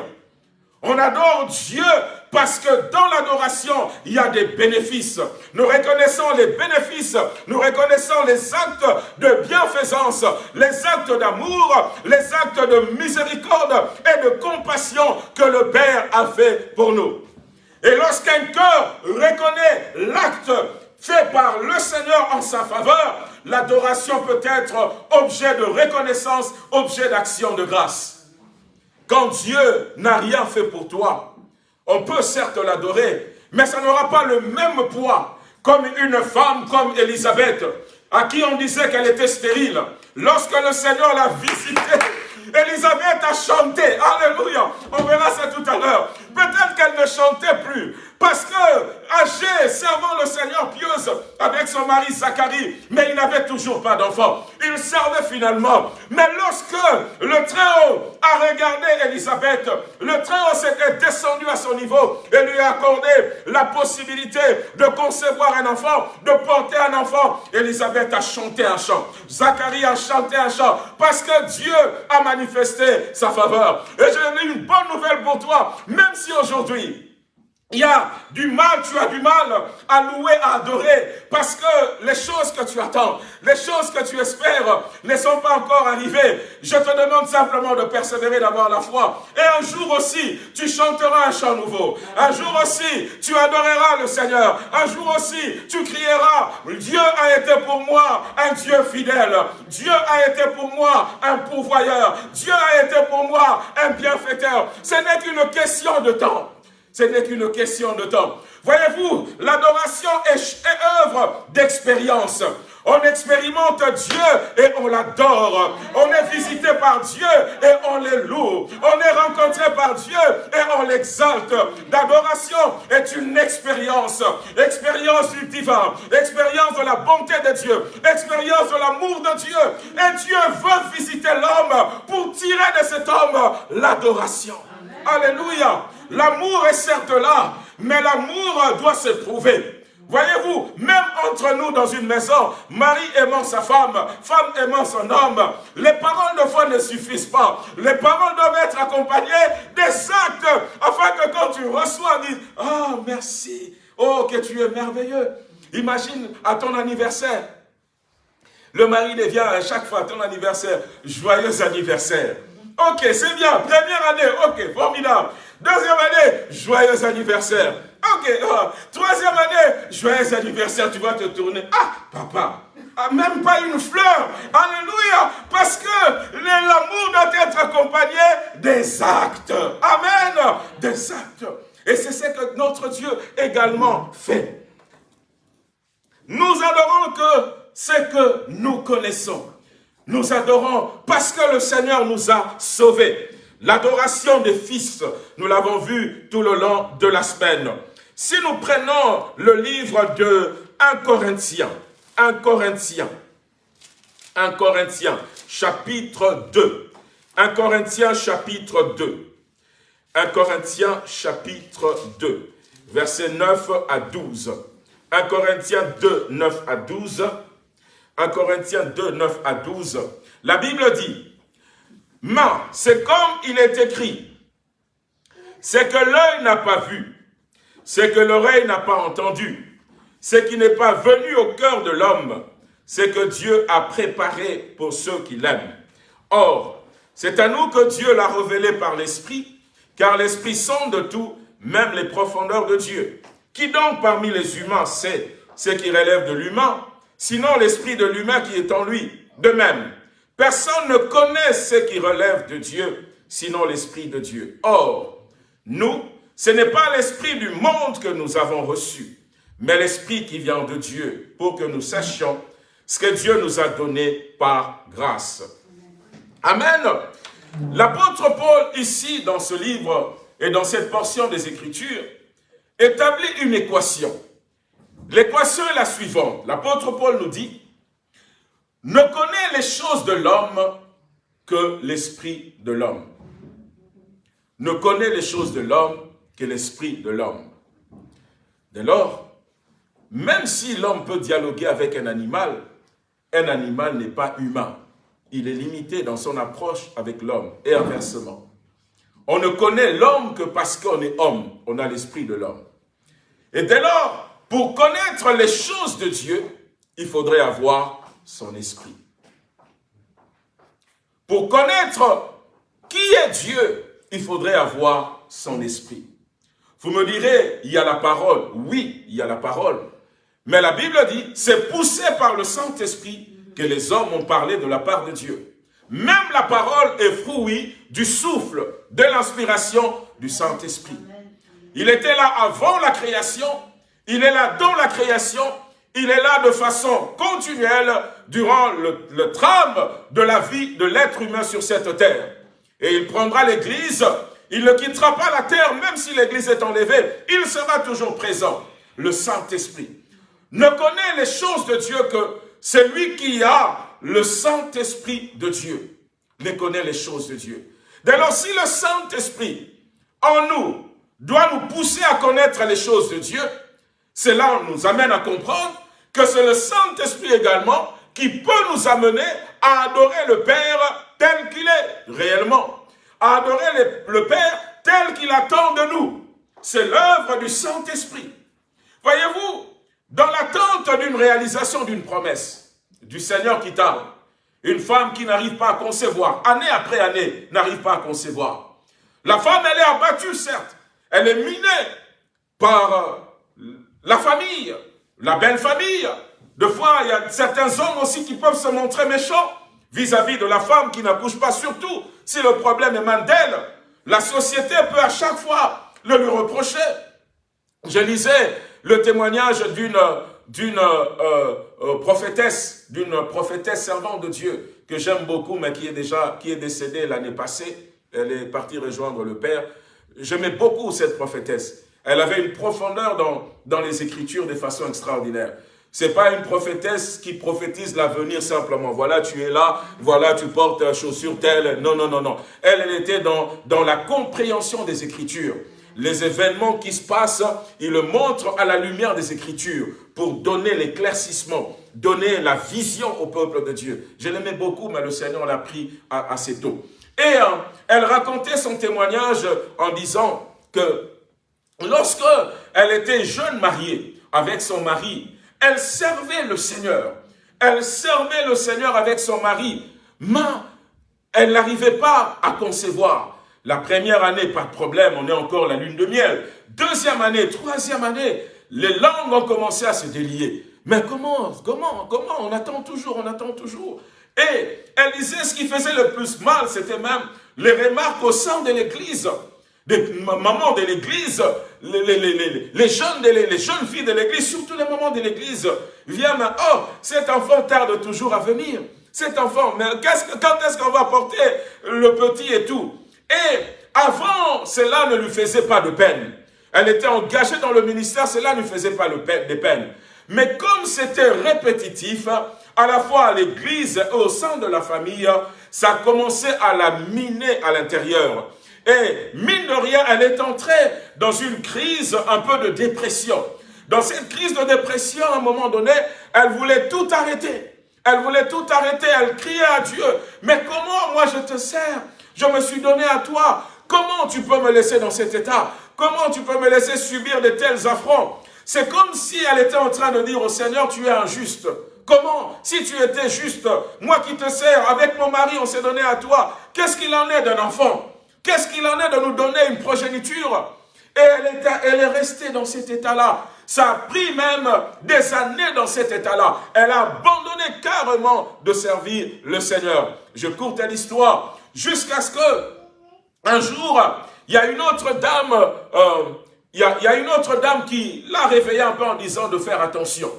Speaker 1: On adore Dieu parce que dans l'adoration, il y a des bénéfices. Nous reconnaissons les bénéfices, nous reconnaissons les actes de bienfaisance, les actes d'amour, les actes de miséricorde et de compassion que le Père a fait pour nous. Et lorsqu'un cœur reconnaît l'acte fait par le Seigneur en sa faveur, l'adoration peut être objet de reconnaissance, objet d'action de grâce. Quand Dieu n'a rien fait pour toi, on peut certes l'adorer, mais ça n'aura pas le même poids comme une femme comme Élisabeth, à qui on disait qu'elle était stérile. Lorsque le Seigneur l'a visitée, Élisabeth a chanté. Alléluia. On verra ça tout à l'heure. Peut-être qu'elle ne chantait plus. Parce que, âgée, servant le Seigneur pieuse avec son mari Zacharie, mais il n'avait toujours pas d'enfant. Il servait finalement. Mais lorsque le Très-Haut a regardé Élisabeth, le Très-Haut s'était descendu à son niveau et lui a accordé la possibilité de concevoir un enfant, de porter un enfant. Élisabeth a chanté un chant. Zacharie a chanté un chant parce que Dieu a manifesté sa faveur. Et j'ai une bonne nouvelle pour toi, même si aujourd'hui, il y a du mal, tu as du mal à louer, à adorer, parce que les choses que tu attends, les choses que tu espères ne sont pas encore arrivées. Je te demande simplement de persévérer, d'avoir la foi. Et un jour aussi, tu chanteras un chant nouveau. Un jour aussi, tu adoreras le Seigneur. Un jour aussi, tu crieras, Dieu a été pour moi un Dieu fidèle. Dieu a été pour moi un pourvoyeur. Dieu a été pour moi un bienfaiteur. Ce n'est qu'une question de temps. Ce n'est qu'une question de temps. Voyez-vous, l'adoration est, œuvre d'expérience. On expérimente Dieu et on l'adore. On est visité par Dieu et on les loue. On est rencontré par Dieu et on l'exalte. L'adoration est une expérience. Expérience du divin. Expérience de la bonté de Dieu. Expérience de l'amour de Dieu. Et Dieu veut visiter l'homme pour tirer de cet homme l'adoration. Alléluia. L'amour est certes là, mais l'amour doit se prouver. Voyez-vous, même entre nous dans une maison, mari aimant sa femme, femme aimant son homme, les paroles de foi ne suffisent pas. Les paroles doivent être accompagnées des actes, afin que quand tu reçois, dis, « Oh, merci, oh, que tu es merveilleux ». Imagine à ton anniversaire, le mari devient à chaque fois à ton anniversaire, joyeux anniversaire. Ok, c'est bien, première année, ok, formidable. Deuxième année, joyeux anniversaire. Ok, oh, troisième année, joyeux anniversaire, tu vas te tourner. Ah, papa, ah, même pas une fleur. Alléluia. Parce que l'amour doit être accompagné des actes. Amen. Des actes. Et c'est ce que notre Dieu également fait. Nous adorons que ce que nous connaissons. Nous adorons parce que le Seigneur nous a sauvés. L'adoration des fils, nous l'avons vu tout le long de la semaine. Si nous prenons le livre de 1 Corinthiens, 1 Corinthiens, 1 Corinthiens, chapitre 2, 1 Corinthiens, chapitre 2, 1 Corinthiens, chapitre 2, versets 9 à 12. 1 Corinthiens 2, 9 à 12. 1 Corinthiens 2, 9 à 12, la Bible dit, mais c'est comme il est écrit, c'est que l'œil n'a pas vu, c'est que l'oreille n'a pas entendu, ce qui n'est pas venu au cœur de l'homme, c'est que Dieu a préparé pour ceux qui l'aiment. Or, c'est à nous que Dieu l'a révélé par l'Esprit, car l'Esprit sonde tout, même les profondeurs de Dieu. Qui donc parmi les humains sait ce qui relève de l'humain, sinon l'Esprit de l'humain qui est en lui De même, personne ne connaît ce qui relève de Dieu, sinon l'Esprit de Dieu. Or, nous, ce n'est pas l'Esprit du monde que nous avons reçu, mais l'Esprit qui vient de Dieu, pour que nous sachions ce que Dieu nous a donné par grâce. Amen. L'apôtre Paul, ici, dans ce livre et dans cette portion des Écritures, établit une équation. L'équation est la suivante. L'apôtre Paul nous dit, ne connaît les choses de l'homme que l'esprit de l'homme. Ne connaît les choses de l'homme que l'esprit de l'homme. Dès lors, même si l'homme peut dialoguer avec un animal, un animal n'est pas humain. Il est limité dans son approche avec l'homme et inversement. On ne connaît l'homme que parce qu'on est homme, on a l'esprit de l'homme. Et dès lors, pour connaître les choses de Dieu, il faudrait avoir son esprit. Pour connaître qui est Dieu, il faudrait avoir son esprit. Vous me direz, il y a la parole. Oui, il y a la parole. Mais la Bible dit, c'est poussé par le Saint-Esprit que les hommes ont parlé de la part de Dieu. Même la parole est fruit du souffle, de l'inspiration du Saint-Esprit. Il était là avant la création, il est là dans la création, il est là de façon continuelle durant le, trame de la vie de l'être humain sur cette terre. Et il prendra l'Église, il ne quittera pas la terre, même si l'Église est enlevée, il sera toujours présent, le Saint-Esprit ne connaît les choses de Dieu que celui qui a le Saint-Esprit de Dieu ne connaît les choses de Dieu. Dès lors, si le Saint-Esprit en nous doit nous pousser à connaître les choses de Dieu, cela nous amène à comprendre que c'est le Saint-Esprit également qui peut nous amener à adorer le Père tel qu'il est réellement, à adorer le Père tel qu'il attend de nous. C'est l'œuvre du Saint-Esprit. Voyez-vous, dans l'attente d'une réalisation d'une promesse du Seigneur qui tarde, une femme qui n'arrive pas à concevoir, année après année, n'arrive pas à concevoir. La femme, elle est abattue, certes. Elle est minée par euh, la famille, la belle famille. De fois, il y a certains hommes aussi qui peuvent se montrer méchants vis-à-vis de la femme qui n'accouche pas, surtout si le problème émane d'elle. La société peut à chaque fois le lui reprocher. Je lisais le témoignage d'une d'une euh, euh, prophétesse, d'une prophétesse servante de Dieu, que j'aime beaucoup, mais qui est déjà qui est décédée l'année passée. Elle est partie rejoindre le Père. J'aimais beaucoup cette prophétesse. Elle avait une profondeur dans, dans les Écritures de façon extraordinaire. C'est pas une prophétesse qui prophétise l'avenir simplement. Voilà, tu es là, voilà, tu portes chaussure telle. Non, non, non, non. Elle, elle était dans, dans la compréhension des Écritures les événements qui se passent, il le montre à la lumière des Écritures pour donner l'éclaircissement, donner la vision au peuple de Dieu. Je l'aimais beaucoup, mais le Seigneur l'a pris assez tôt. Et euh, elle racontait son témoignage en disant que lorsque elle était jeune mariée avec son mari, elle servait le Seigneur. Elle servait le Seigneur avec son mari, mais elle n'arrivait pas à concevoir. La première année, pas de problème, on est encore la lune de miel. Deuxième année, troisième année, les langues ont commencé à se délier. Mais comment, comment, comment? On attend toujours, on attend toujours. Et elle disait ce qui faisait le plus mal, c'était même les remarques au sein de l'église. Des mamans de l'église, les, jeunes, les, jeunes filles de l'église, surtout les mamans de l'église, viennent, oh, cet enfant tarde toujours à venir. Cet enfant, mais quand est-ce qu'on va porter le petit et tout? Et avant, cela ne lui faisait pas de peine. Elle était engagée dans le ministère, cela ne lui faisait pas de peine. Mais comme c'était répétitif, à la fois à l'église et au sein de la famille, ça commençait à la miner à l'intérieur. Et mine de rien, elle est entrée dans une crise un peu de dépression. Dans cette crise de dépression, à un moment donné, elle voulait tout arrêter. Elle voulait tout arrêter, elle criait à Dieu. Mais comment moi je te sers? Je me suis donné à toi. Comment tu peux me laisser dans cet état? Comment tu peux me laisser subir de tels affronts? C'est comme si elle était en train de dire au Seigneur, tu es injuste. Comment? Si tu étais juste, moi qui te sers, avec mon mari, on s'est donné à toi. Qu'est-ce qu'il en est d'un enfant? Qu'est-ce qu'il en est de nous donner une progéniture Et elle, est restée dans cet état-là. Ça a pris même des années dans cet état-là. Elle a abandonné carrément de servir le Seigneur. Je courte l'histoire jusqu'à ce que un jour, il y a une autre dame, euh, il y a une autre dame qui l'a réveillée un peu en disant de faire attention.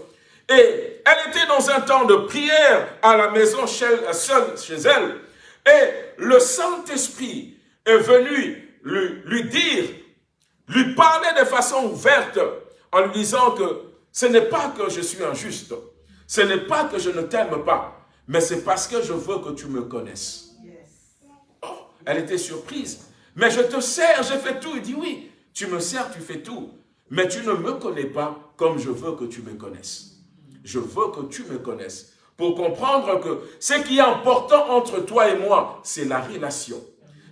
Speaker 1: Et elle était dans un temps de prière à la maison seule chez elle. Et le Saint-Esprit est venu lui, lui dire, lui parler de façon ouverte en lui disant que ce n'est pas que je suis injuste, ce n'est pas que je ne t'aime pas, mais c'est parce que je veux que tu me connaisses. Oh, elle était surprise. Mais je te sers, j'ai fait tout. Il dit oui, tu me sers, tu fais tout. Mais tu ne me connais pas comme je veux que tu me connaisses. Je veux que tu me connaisses. Pour comprendre que ce qui est important entre toi et moi, c'est la relation.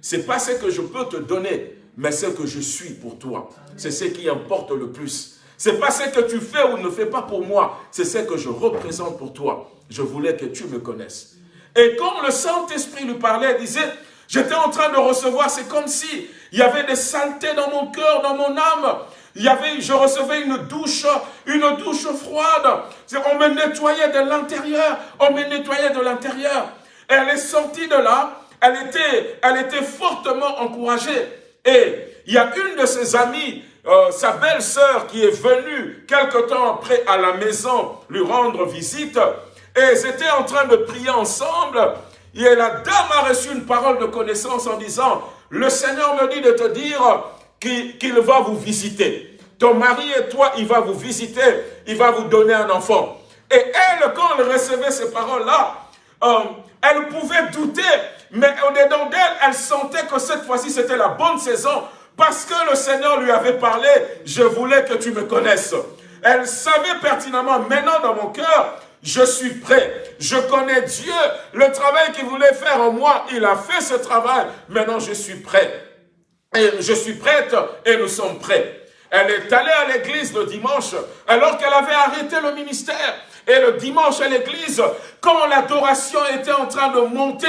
Speaker 1: C'est pas ce que je peux te donner, mais ce que je suis pour toi. C'est ce qui importe le plus. C'est pas ce que tu fais ou ne fais pas pour moi, c'est ce que je représente pour toi. Je voulais que tu me connaisses. Et quand le Saint-Esprit lui parlait, il disait, j'étais en train de recevoir, c'est comme si il y avait des saletés dans mon cœur, dans mon âme. Il avait, je recevais une douche, une douche froide. On me nettoyait de l'intérieur, on me nettoyait de l'intérieur. Elle est sortie de là, elle était, fortement encouragée. Et il y a une de ses amies euh, sa belle-sœur qui est venue quelque temps après à la maison lui rendre visite, et ils étaient en train de prier ensemble, et la dame a reçu une parole de connaissance en disant, le Seigneur me dit de te dire qu'il va vous visiter. Ton mari et toi, il va vous visiter, il va vous donner un enfant. Et elle, quand elle recevait ces paroles-là, elle pouvait douter, mais au-dedans d'elle, elle sentait que cette fois-ci, c'était la bonne saison parce que le Seigneur lui avait parlé, je voulais que tu me connaisses. Elle savait pertinemment, maintenant dans mon cœur, je suis prêt. Je connais Dieu. Le travail qu'il voulait faire en moi, il a fait ce travail. Maintenant, je suis prêt. Et je suis prête et nous sommes prêts. Elle est allée à l'église le dimanche alors qu'elle avait arrêté le ministère. Et le dimanche à l'église, quand l'adoration était en train de monter,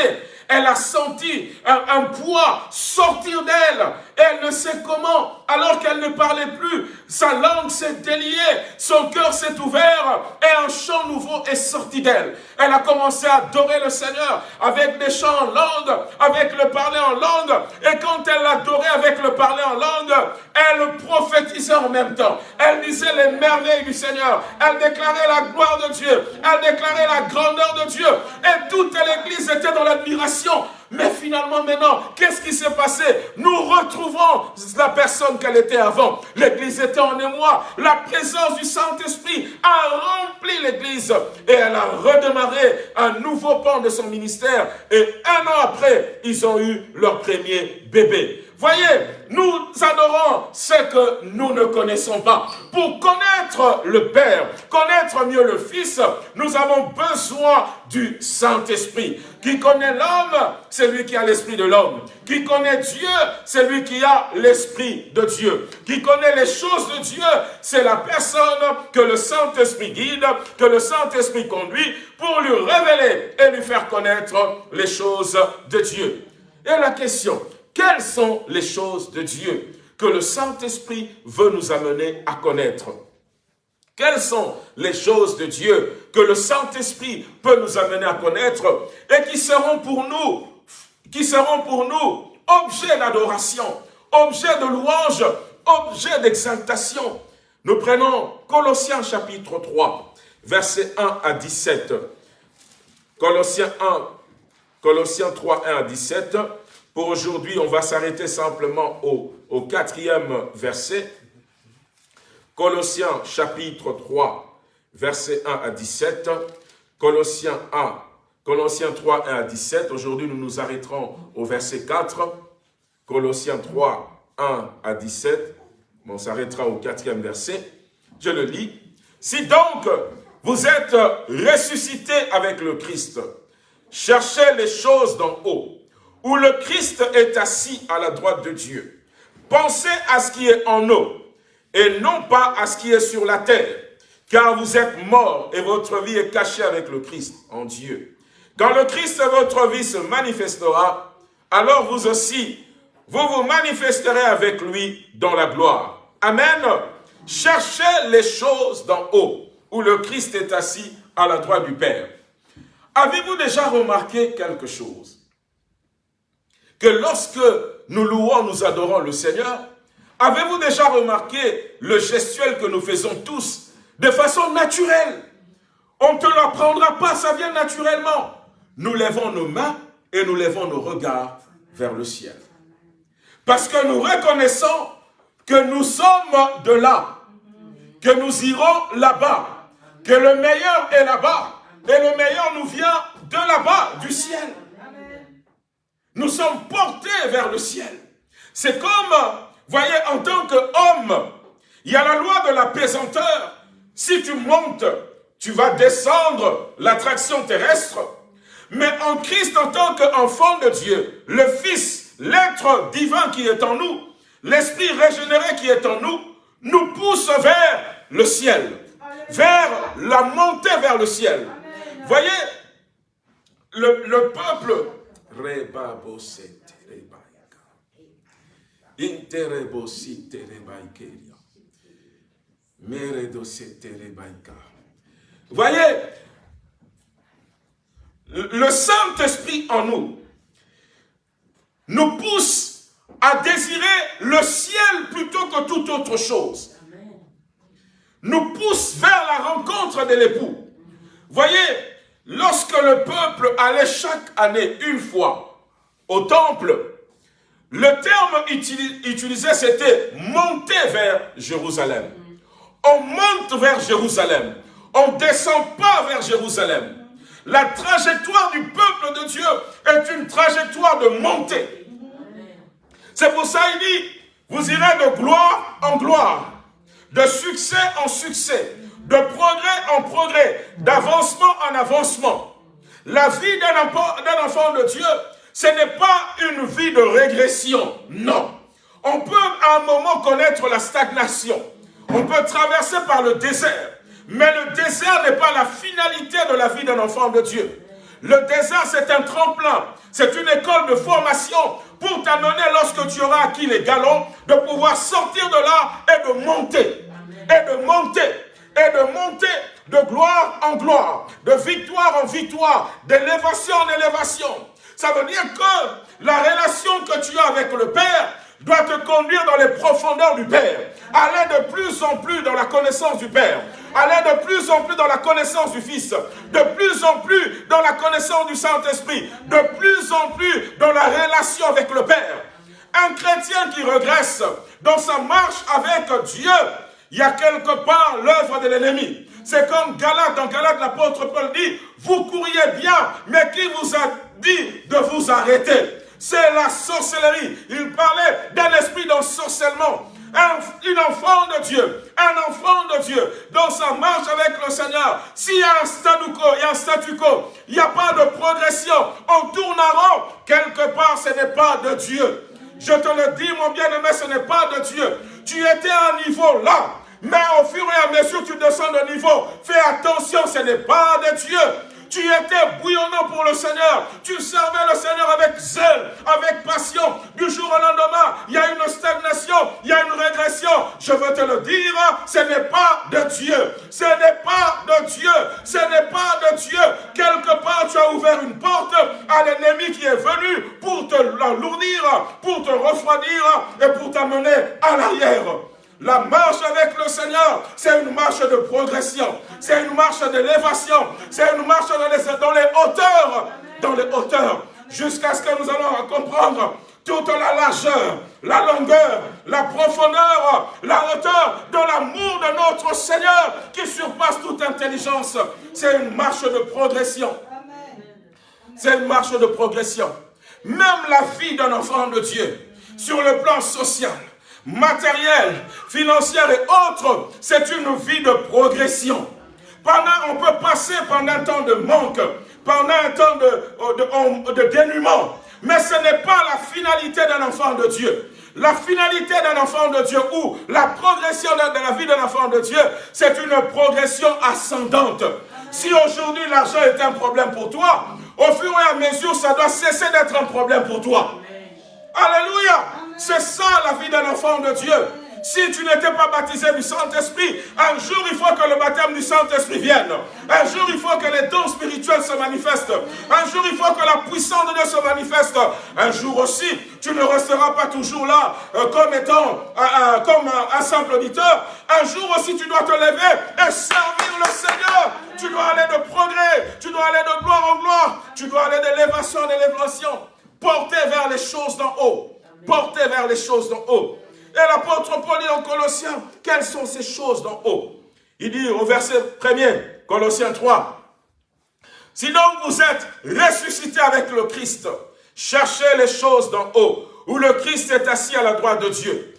Speaker 1: elle a senti un, poids sortir d'elle. Elle ne sait comment, alors qu'elle ne parlait plus. Sa langue s'est déliée, son cœur s'est ouvert et un chant nouveau est sorti d'elle. Elle a commencé à adorer le Seigneur avec des chants en langue, avec le parler en langue. Et quand elle l'adorait avec le parler en langue, elle prophétisait en même temps. Elle disait les merveilles du Seigneur. Elle déclarait la gloire de Dieu. Elle déclarait la grandeur de Dieu. Et toute l'église était dans l'admiration. Mais finalement, maintenant, qu'est-ce qui s'est passé? Nous retrouvons la personne qu'elle était avant. L'église était en émoi. La présence du Saint-Esprit a rempli l'église. Et elle a redémarré un nouveau pan de son ministère. Et un an après, ils ont eu leur premier bébé. Voyez, nous adorons ce que nous ne connaissons pas. Pour connaître le Père, connaître mieux le Fils, nous avons besoin du Saint-Esprit. Qui connaît l'homme, c'est lui qui a l'esprit de l'homme. Qui connaît Dieu, c'est lui qui a l'esprit de Dieu. Qui connaît les choses de Dieu, c'est la personne que le Saint-Esprit guide, que le Saint-Esprit conduit pour lui révéler et lui faire connaître les choses de Dieu. Et la question, quelles sont les choses de Dieu que le Saint-Esprit veut nous amener à connaître? Quelles sont les choses de Dieu que le Saint-Esprit peut nous amener à connaître et qui seront pour nous, qui seront pour nous objets d'adoration, objets de louange, objets d'exaltation? Nous prenons Colossiens chapitre 3, versets 1 à 17. Colossiens 1, Colossiens 3, 1 à 17. Pour aujourd'hui, on va s'arrêter simplement au, quatrième verset. Colossiens chapitre 3, verset 1 à 17. Colossiens 1, Colossiens 3, 1 à 17. Aujourd'hui, nous nous arrêterons au verset 4. Colossiens 3, 1 à 17. On s'arrêtera au quatrième verset. Je le lis. Si donc vous êtes ressuscité avec le Christ. Cherchez les choses d'en haut, où le Christ est assis à la droite de Dieu. Pensez à ce qui est en haut, et non pas à ce qui est sur la terre, car vous êtes morts et votre vie est cachée avec le Christ en Dieu. Quand le Christ, votre vie, se manifestera, alors vous aussi, vous vous manifesterez avec lui dans la gloire. Amen. Cherchez les choses d'en haut, où le Christ est assis à la droite du Père. Avez-vous déjà remarqué quelque chose? Que lorsque nous louons, nous adorons le Seigneur, avez-vous déjà remarqué le gestuel que nous faisons tous de façon naturelle? On ne te l'apprendra pas, ça vient naturellement. Nous lèvons nos mains et nous lèvons nos regards vers le ciel. Parce que nous reconnaissons que nous sommes de là, que nous irons là-bas, que le meilleur est là-bas, et le meilleur nous vient de là-bas, du ciel. Nous sommes portés vers le ciel. C'est comme, voyez, en tant qu'homme, il y a la loi de la pesanteur. Si tu montes, tu vas descendre l'attraction terrestre. Mais en Christ, en tant qu'enfant de Dieu, le Fils, l'être divin qui est en nous, l'esprit régénéré qui est en nous, nous pousse vers le ciel, vers la montée vers le ciel. Voyez, le, le peuple, voyez, le Saint-Esprit en nous nous pousse à désirer le ciel plutôt que toute autre chose. Nous pousse vers la rencontre de l'époux. Voyez, lorsque le peuple allait chaque année une fois au temple, le terme utilisé c'était monter vers Jérusalem. On monte vers Jérusalem. On ne descend pas vers Jérusalem. La trajectoire du peuple de Dieu est une trajectoire de montée. C'est pour ça qu'il dit, vous irez de gloire en gloire, de succès en succès, de progrès en progrès, d'avancement en avancement. La vie d'un enfant de Dieu, ce n'est pas une vie de régression, non. On peut à un moment connaître la stagnation. On peut traverser par le désert. Mais le désert n'est pas la finalité de la vie d'un enfant de Dieu. Le désert, c'est un tremplin. C'est une école de formation pour t'amener, lorsque tu auras acquis les galons, de pouvoir sortir de là et de monter. Et de monter. Et de monter de gloire en gloire, de victoire en victoire, d'élévation en élévation. Ça veut dire que la relation que tu as avec le Père doit te conduire dans les profondeurs du Père. Aller de plus en plus dans la connaissance du Père. Aller de plus en plus dans la connaissance du Fils. De plus en plus dans la connaissance du Saint-Esprit. De plus en plus dans la relation avec le Père. Un chrétien qui regresse dans sa marche avec Dieu, il y a quelque part l'œuvre de l'ennemi. C'est comme Galate, dans Galate, l'apôtre Paul dit, vous courriez bien, mais qui vous a dit de vous arrêter? C'est la sorcellerie. Il parlait d'un esprit d'ensorcellement. Un, enfant de Dieu, un enfant de Dieu, dans sa marche avec le Seigneur, s'il y a un statu quo, il y a un statu quo, il n'y a pas de progression, on tourne en rond, quelque part ce n'est pas de Dieu. Je te le dis, mon bien-aimé, ce n'est pas de Dieu. Tu étais à un niveau là, mais au fur et à mesure tu descends de niveau, fais attention, ce n'est pas de Dieu. Tu étais bouillonnant pour le Seigneur. Tu servais le Seigneur avec zèle, avec passion. Du jour au lendemain, il y a une stagnation, il y a une régression. Je veux te le dire, ce n'est pas de Dieu. Ce n'est pas de Dieu. Ce n'est pas de Dieu. Quelque part, tu as ouvert une porte à l'ennemi qui est venu pour te l'alourdir, pour te refroidir et pour t'amener à l'arrière. La marche avec le Seigneur, c'est une marche de progression, c'est une marche d'élévation, c'est une marche dans les, hauteurs, dans les hauteurs, jusqu'à ce que nous allons comprendre toute la largeur, la longueur, la profondeur, la hauteur de l'amour de notre Seigneur qui surpasse toute intelligence. C'est une marche de progression. C'est une marche de progression. Même la vie d'un enfant de Dieu, sur le plan social, matérielle, financière et autres, c'est une vie de progression. Pendant, on peut passer pendant un temps de manque, pendant un temps de, de, de dénuement. Mais ce n'est pas la finalité d'un enfant de Dieu. La finalité d'un enfant de Dieu ou la progression de la vie d'un enfant de Dieu, c'est une progression ascendante. Si aujourd'hui l'argent est un problème pour toi, au fur et à mesure, ça doit cesser d'être un problème pour toi. Alléluia. C'est ça la vie d'un enfant de Dieu. Si tu n'étais pas baptisé du Saint-Esprit, un jour il faut que le baptême du Saint-Esprit vienne. Un jour il faut que les dons spirituels se manifestent. Un jour il faut que la puissance de Dieu se manifeste. Un jour aussi, tu ne resteras pas toujours là euh, comme étant euh, euh, comme un simple auditeur. Un jour aussi tu dois te lever et servir le Seigneur. Tu dois aller de progrès, tu dois aller de gloire en gloire, tu dois aller d'élévation en élévation. Porter vers les choses d'en haut. Porter vers les choses d'en haut. Et l'apôtre Paul dit en Colossiens, quelles sont ces choses d'en haut? Il dit au verset 1er, Colossiens 3, Si donc vous êtes ressuscité avec le Christ, cherchez les choses d'en haut, où le Christ est assis à la droite de Dieu.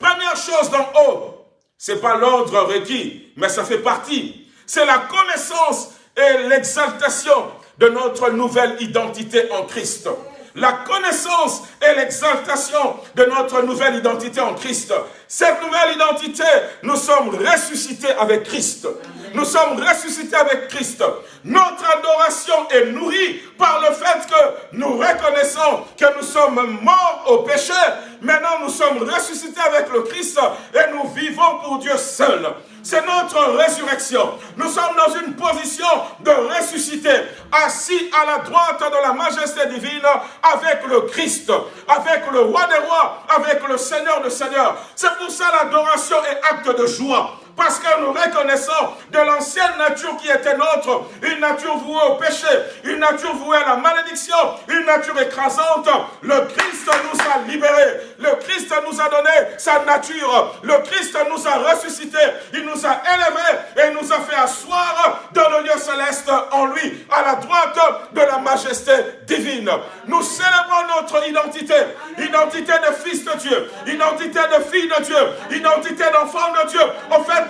Speaker 1: Première chose d'en haut, c'est pas l'ordre requis, mais ça fait partie. C'est la connaissance et l'exaltation de notre nouvelle identité en Christ la connaissance et l'exaltation de notre nouvelle identité en Christ. Cette nouvelle identité, nous sommes ressuscités avec Christ. Nous sommes ressuscités avec Christ. Notre adoration est nourrie par le fait que nous reconnaissons que nous sommes morts au péché. Maintenant, nous sommes ressuscités avec le Christ et nous vivons pour Dieu seul. C'est notre résurrection. Nous sommes dans une position de ressusciter, assis à la droite de la majesté divine avec le Christ, avec le roi des rois, avec le Seigneur des seigneurs. C'est pour ça l'adoration est acte de joie parce que nous reconnaissons de l'ancienne nature qui était nôtre, une nature vouée au péché, une nature vouée à la malédiction, une nature écrasante. Le Christ nous a libérés, le Christ nous a donné sa nature, le Christ nous a ressuscités, il nous a élevés et nous a fait asseoir dans le lieu céleste en lui, à la droite de la majesté divine. Nous célébrons notre identité, identité de fils de Dieu, identité de fille de Dieu, identité d'enfant de Dieu.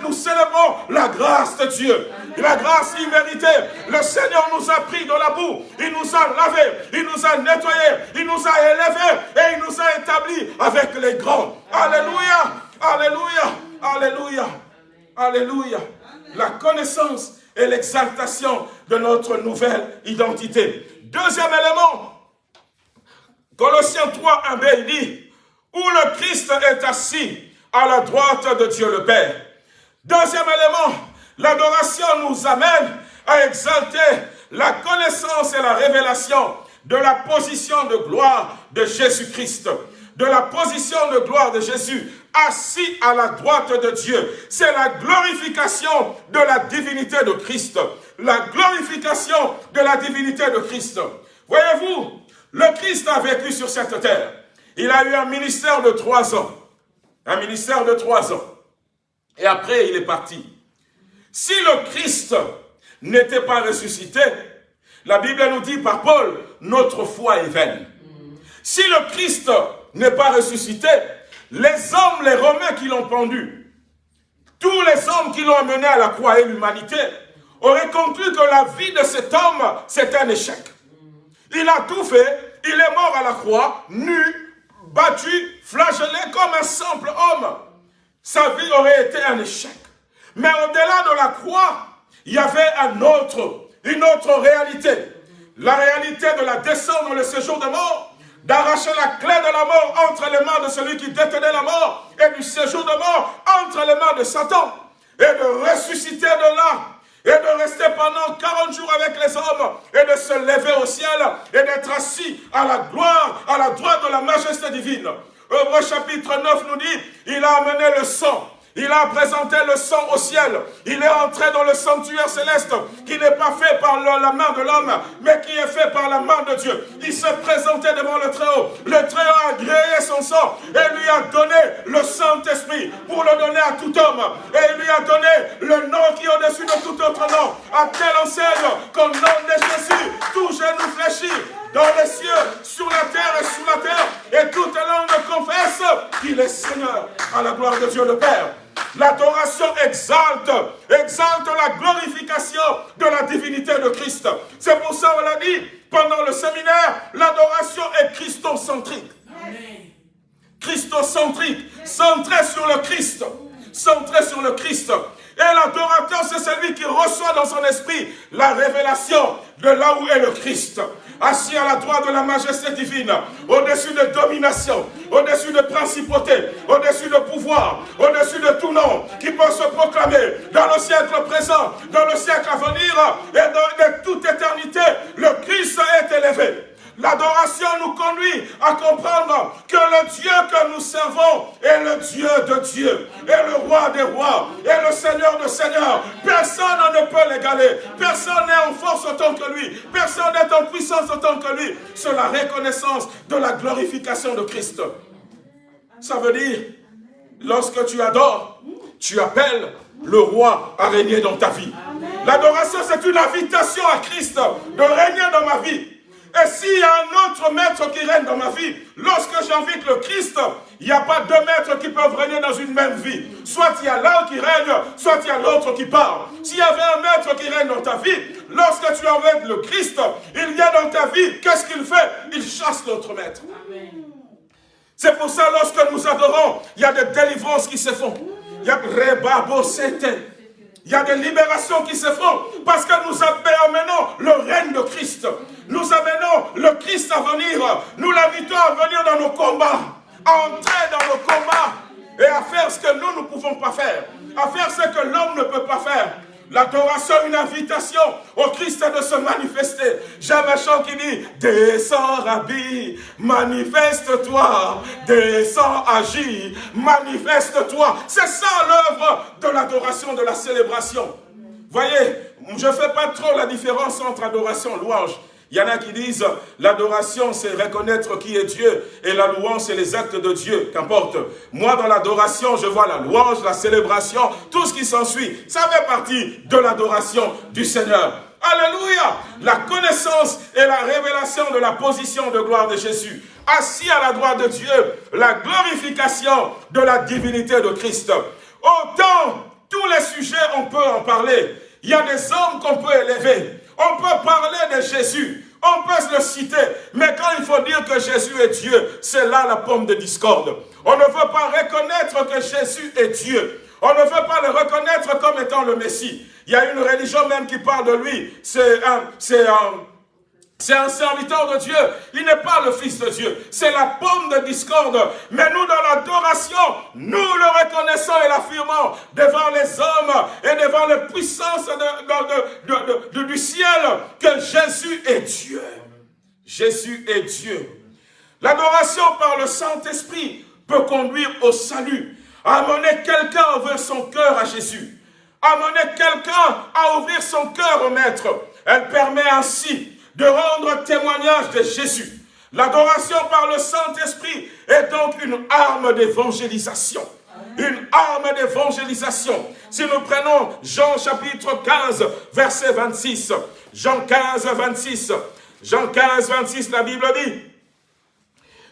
Speaker 1: Nous célébrons la grâce de Dieu. La grâce imméritée. Le Seigneur nous a pris dans la boue. Il nous a lavé. Il nous a nettoyé. Il nous a élevés. Et il nous a établis avec les grands. Alléluia. Alléluia. Alléluia. Alléluia. La connaissance et l'exaltation de notre nouvelle identité. Deuxième élément. Colossiens 3, 1b, il dit, où le Christ est assis à la droite de Dieu le Père. Deuxième élément, l'adoration nous amène à exalter la connaissance et la révélation de la position de gloire de Jésus-Christ, de la position de gloire de Jésus, assis à la droite de Dieu. C'est la glorification de la divinité de Christ. La glorification de la divinité de Christ. Voyez-vous, le Christ a vécu sur cette terre. Il a eu un ministère de trois ans. Un ministère de trois ans. Et après, il est parti. Si le Christ n'était pas ressuscité, la Bible nous dit par Paul, notre foi est vaine. Si le Christ n'est pas ressuscité, les hommes, les Romains qui l'ont pendu, tous les hommes qui l'ont amené à la croix et l'humanité, auraient conclu que la vie de cet homme, c'est un échec. Il a tout fait, il est mort à la croix, nu, battu, flagellé comme un simple homme sa vie aurait été un échec. Mais au-delà de la croix, il y avait un autre, une autre réalité. La réalité de la descente dans le séjour de mort, d'arracher la clé de la mort entre les mains de celui qui détenait la mort et du séjour de mort entre les mains de Satan et de ressusciter de là et de rester pendant 40 jours avec les hommes et de se lever au ciel et d'être assis à la gloire, à la droite de la majesté divine. Hébreu chapitre 9 nous dit, il a amené le sang. Il a présenté le sang au ciel. Il est entré dans le sanctuaire céleste qui n'est pas fait par la main de l'homme, mais qui est fait par la main de Dieu. Il s'est présenté devant le Très-Haut. Le Très-Haut a gréé son sang et lui a donné le Saint-Esprit pour le donner à tout homme. Et il lui a donné le nom qui est au-dessus de tout autre nom. À telle enseigne qu'au nom de Jésus, tout genou fléchit dans les cieux, sur la terre et sous la terre, et toute langue confesse qu'il est Seigneur, à la gloire de Dieu le Père. L'adoration exalte, exalte la glorification de la divinité de Christ. C'est pour ça qu'on a dit pendant le séminaire, l'adoration est christocentrique. Christocentrique, centré sur le Christ, centré sur le Christ. Et l'adorateur, c'est celui qui reçoit dans son esprit la révélation de là où est le Christ. Assis à la droite de la majesté divine, au-dessus de domination, au-dessus de principauté, au-dessus de pouvoir, au-dessus de tout nom, qui peut se proclamer dans le siècle présent, dans le siècle à venir et dans toute éternité, le Christ est élevé. L'adoration nous conduit à comprendre que le Dieu que nous servons est le Dieu de Dieu, est le roi des rois, est le Seigneur de seigneurs. Personne ne peut l'égaler. Personne n'est en force autant que lui. Personne n'est en puissance autant que lui. C'est la reconnaissance de la glorification de Christ. Ça veut dire, lorsque tu adores, tu appelles le roi à régner dans ta vie. L'adoration, c'est une invitation à Christ de régner dans ma vie. Et s'il y a un autre maître qui règne dans ma vie, lorsque j'invite le Christ, il n'y a pas deux maîtres qui peuvent régner dans une même vie. Soit il y a l'un qui règne, soit il y a l'autre qui parle. S'il y avait un maître qui règne dans ta vie, lorsque tu invites le Christ, il vient dans ta vie, qu'est-ce qu'il fait? Il chasse l'autre maître. C'est pour ça, lorsque nous adorons, il y a des délivrances qui se font. Il y a il y a des libérations qui se font parce que nous amenons le règne de Christ. Nous amenons le Christ à venir. Nous l'invitons à venir dans nos combats, à entrer dans nos combats et à faire ce que nous ne pouvons pas faire, à faire ce que l'homme ne peut pas faire. L'adoration, une invitation au Christ de se manifester. J'ai un chant qui dit, descends Rabbi, manifeste-toi, descends agis, manifeste-toi. C'est ça l'œuvre de l'adoration, de la célébration. Voyez, je ne fais pas trop la différence entre adoration et louange. Il y en a qui disent, l'adoration, c'est reconnaître qui est Dieu, et la louange, c'est les actes de Dieu, qu'importe. Moi, dans l'adoration, je vois la louange, la célébration, tout ce qui s'ensuit. Ça fait partie de l'adoration du Seigneur. Alléluia La connaissance et la révélation de la position de gloire de Jésus. Assis à la droite de Dieu, la glorification de la divinité de Christ. Autant, tous les sujets, on peut en parler. Il y a des hommes qu'on peut élever. On peut parler de Jésus, on peut le citer, mais quand il faut dire que Jésus est Dieu, c'est là la pomme de discorde. On ne veut pas reconnaître que Jésus est Dieu. On ne veut pas le reconnaître comme étant le Messie. Il y a une religion même qui parle de lui. C'est un, c'est un, c'est un serviteur de Dieu. Il n'est pas le Fils de Dieu. C'est la pomme de discorde. Mais nous, dans l'adoration, nous le reconnaissons et l'affirmons devant les hommes et devant les puissances du ciel que Jésus est Dieu. Jésus est Dieu. L'adoration par le Saint-Esprit peut conduire au salut. Amener quelqu'un à ouvrir son cœur à Jésus. Amener quelqu'un à ouvrir son cœur au Maître. Elle permet ainsi de rendre témoignage de Jésus. L'adoration par le Saint-Esprit est donc une arme d'évangélisation. Une arme d'évangélisation. Si nous prenons Jean chapitre 15, verset 26. Jean 15, 26. Jean 15, 26, la Bible dit,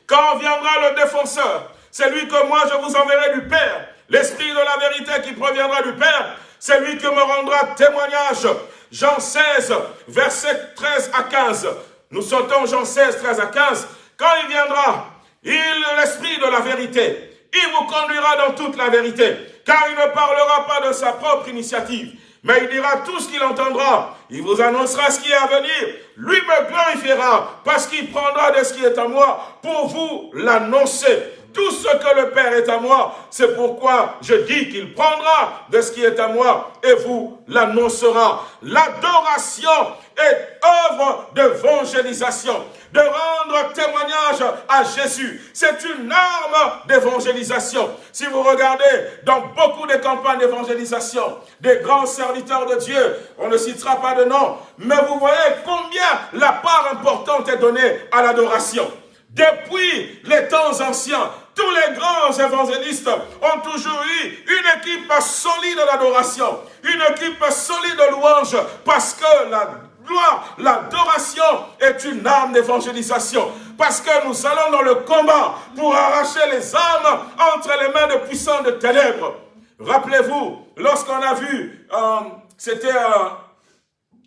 Speaker 1: Quand viendra le défenseur, c'est lui que moi je vous enverrai du Père, l'Esprit de la vérité qui proviendra du Père, c'est lui qui me rendra témoignage Jean 16, verset 13 à 15. Nous sautons Jean 16, 13 à 15. Quand il viendra, il l'esprit de la vérité. Il vous conduira dans toute la vérité, car il ne parlera pas de sa propre initiative, mais il dira tout ce qu'il entendra. Il vous annoncera ce qui est à venir. Lui me glorifiera, parce qu'il prendra de ce qui est à moi pour vous l'annoncer. Tout ce que le Père est à moi, c'est pourquoi je dis qu'il prendra de ce qui est à moi et vous l'annoncera. L'adoration est œuvre d'évangélisation, de rendre témoignage à Jésus. C'est une arme d'évangélisation. Si vous regardez dans beaucoup de campagnes d'évangélisation, des grands serviteurs de Dieu, on ne citera pas de nom, mais vous voyez combien la part importante est donnée à l'adoration. Depuis les temps anciens, tous les grands évangélistes ont toujours eu une équipe solide d'adoration, une équipe solide de louange, parce que la gloire, l'adoration est une arme d'évangélisation. Parce que nous allons dans le combat pour arracher les âmes entre les mains de puissants de ténèbres. Rappelez-vous, lorsqu'on a vu, euh, c'était euh,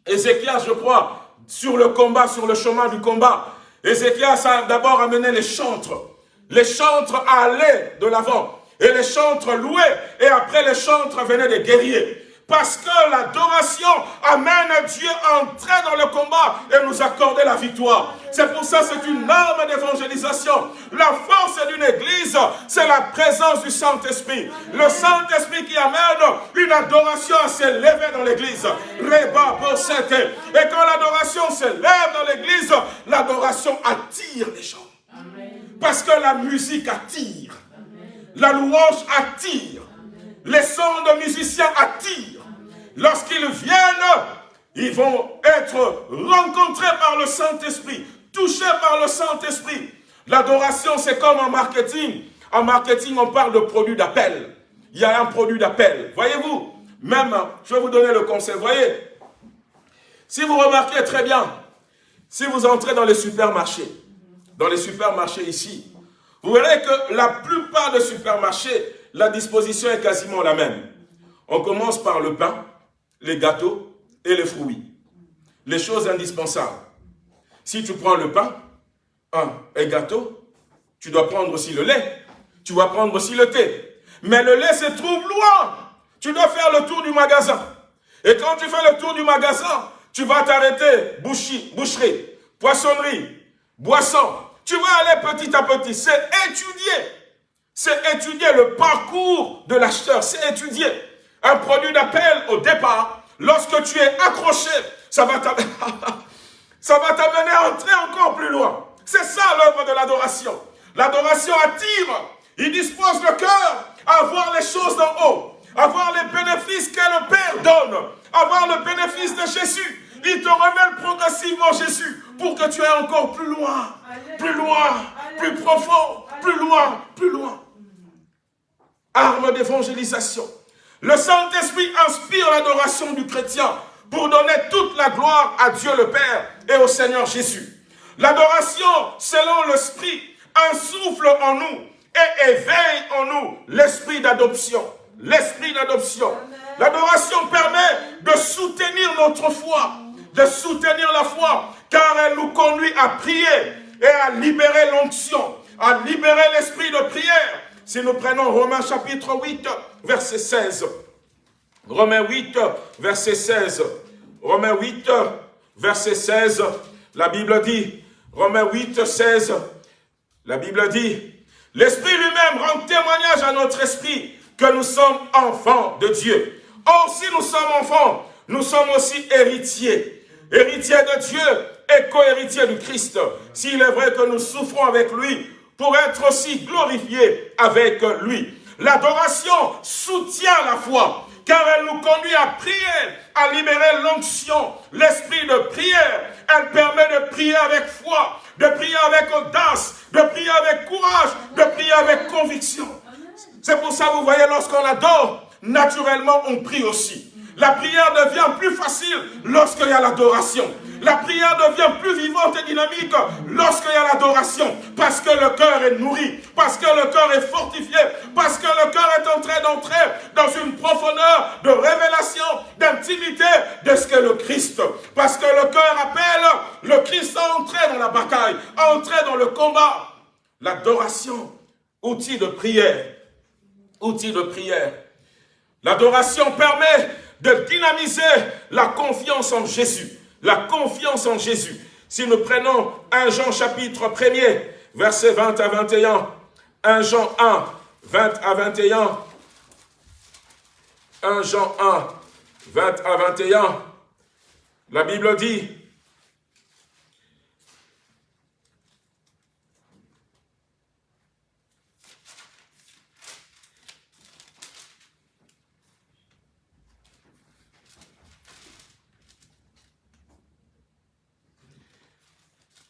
Speaker 1: Ézéchias, je crois, sur le combat, sur le chemin du combat. Ézéchias a d'abord amené les chantres. Les chantres allaient de l'avant. Et les chantres louaient. Et après les chantres venaient des guerriers. Parce que l'adoration amène Dieu à entrer dans le combat et nous accorder la victoire. C'est pour ça que c'est une arme d'évangélisation. La force d'une église, c'est la présence du Saint-Esprit. Le Saint-Esprit qui amène une adoration à s'élever dans l'église. Reba Et quand l'adoration s'élève dans l'église, l'adoration attire les gens. Parce que la musique attire. La louange attire. Les sons de musiciens attirent. Lorsqu'ils viennent, ils vont être rencontrés par le Saint-Esprit, touchés par le Saint-Esprit. L'adoration, c'est comme en marketing. En marketing, on parle de produit d'appel. Il y a un produit d'appel. Voyez-vous, même, je vais vous donner le conseil. Voyez, si vous remarquez très bien, si vous entrez dans les supermarchés, dans les supermarchés ici, vous verrez que la plupart des supermarchés, la disposition est quasiment la même. On commence par le pain, les gâteaux et les fruits. Les choses indispensables. Si tu prends le pain, un et gâteau, tu dois prendre aussi le lait. Tu dois prendre aussi le thé. Mais le lait se trouve loin. Tu dois faire le tour du magasin. Et quand tu fais le tour du magasin, tu vas t'arrêter, boucherie, poissonnerie, boisson. Tu vas aller petit à petit. C'est étudier. C'est étudier le parcours de l'acheteur. C'est étudier un produit d'appel au départ, lorsque tu es accroché, ça va t'amener à entrer encore plus loin. C'est ça l'œuvre de l'adoration. L'adoration attire, il dispose le cœur à voir les choses d'en haut, à voir les bénéfices que le Père donne, à voir le bénéfice de Jésus. Il te révèle progressivement Jésus pour que tu ailles encore plus loin, plus loin, plus profond, plus loin, plus loin. Arme d'évangélisation. Le Saint-Esprit inspire l'adoration du chrétien pour donner toute la gloire à Dieu le Père et au Seigneur Jésus. L'adoration, selon l'Esprit, insouffle en nous et éveille en nous l'esprit d'adoption. L'esprit d'adoption. L'adoration permet de soutenir notre foi, de soutenir la foi, car elle nous conduit à prier et à libérer l'onction, à libérer l'esprit de prière, si nous prenons Romains chapitre 8, verset 16. Romains 8, verset 16. Romains 8, verset 16. La Bible dit, Romains 8, 16, la Bible dit, L'Esprit lui-même rend témoignage à notre esprit que nous sommes enfants de Dieu. Or, si nous sommes enfants, nous sommes aussi héritiers. Héritiers de Dieu et co-héritiers du Christ. S'il est vrai que nous souffrons avec lui, pour être aussi glorifié avec lui. L'adoration soutient la foi, car elle nous conduit à prier, à libérer l'onction, l'esprit de prière. Elle permet de prier avec foi, de prier avec audace, de prier avec courage, de prier avec conviction. C'est pour ça, vous voyez, lorsqu'on adore, naturellement, on prie aussi. La prière devient plus facile lorsqu'il y a l'adoration. La prière devient plus vivante et dynamique lorsqu'il y a l'adoration. Parce que le cœur est nourri, parce que le cœur est fortifié, parce que le cœur est en train d'entrer dans une profondeur de révélation, d'intimité de ce qu'est le Christ. Parce que le cœur appelle le Christ à entrer dans la bataille, à entrer dans le combat. L'adoration, outil de prière, outil de prière. L'adoration permet de dynamiser la confiance en Jésus. La confiance en Jésus. Si nous prenons 1 Jean chapitre 1er, verset 20 à 21, 1 Jean 1, 20 à 21, 1 Jean 1, 20 à 21, la Bible dit,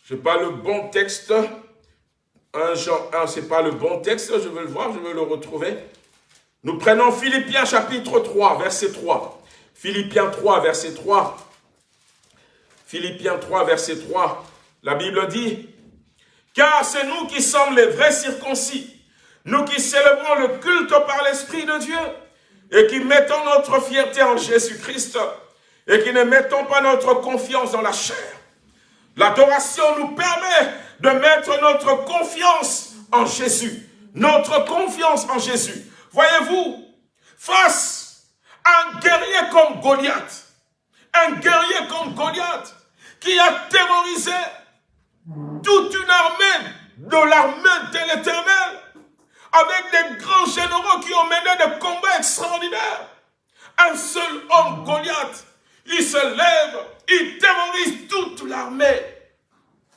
Speaker 1: Je pas le bon texte. 1 Jean 1, ce n'est pas le bon texte. Je veux le voir, je veux le retrouver. Nous prenons Philippiens chapitre 3, verset 3. Philippiens 3, verset 3. Philippiens 3, verset 3. La Bible dit, « Car c'est nous qui sommes les vrais circoncis, nous qui célébrons le culte par l'Esprit de Dieu. et qui mettons notre fierté en Jésus-Christ et qui ne mettons pas notre confiance dans la chair. L'adoration nous permet de mettre notre confiance en Jésus. Notre confiance en Jésus. Voyez-vous, face à un guerrier comme Goliath, un guerrier comme Goliath, qui a terrorisé toute une armée de l'armée de l'éternel, avec des grands généraux qui ont mené des combats extraordinaires. Un seul homme, Goliath, il se lève, il terrorise toute l'armée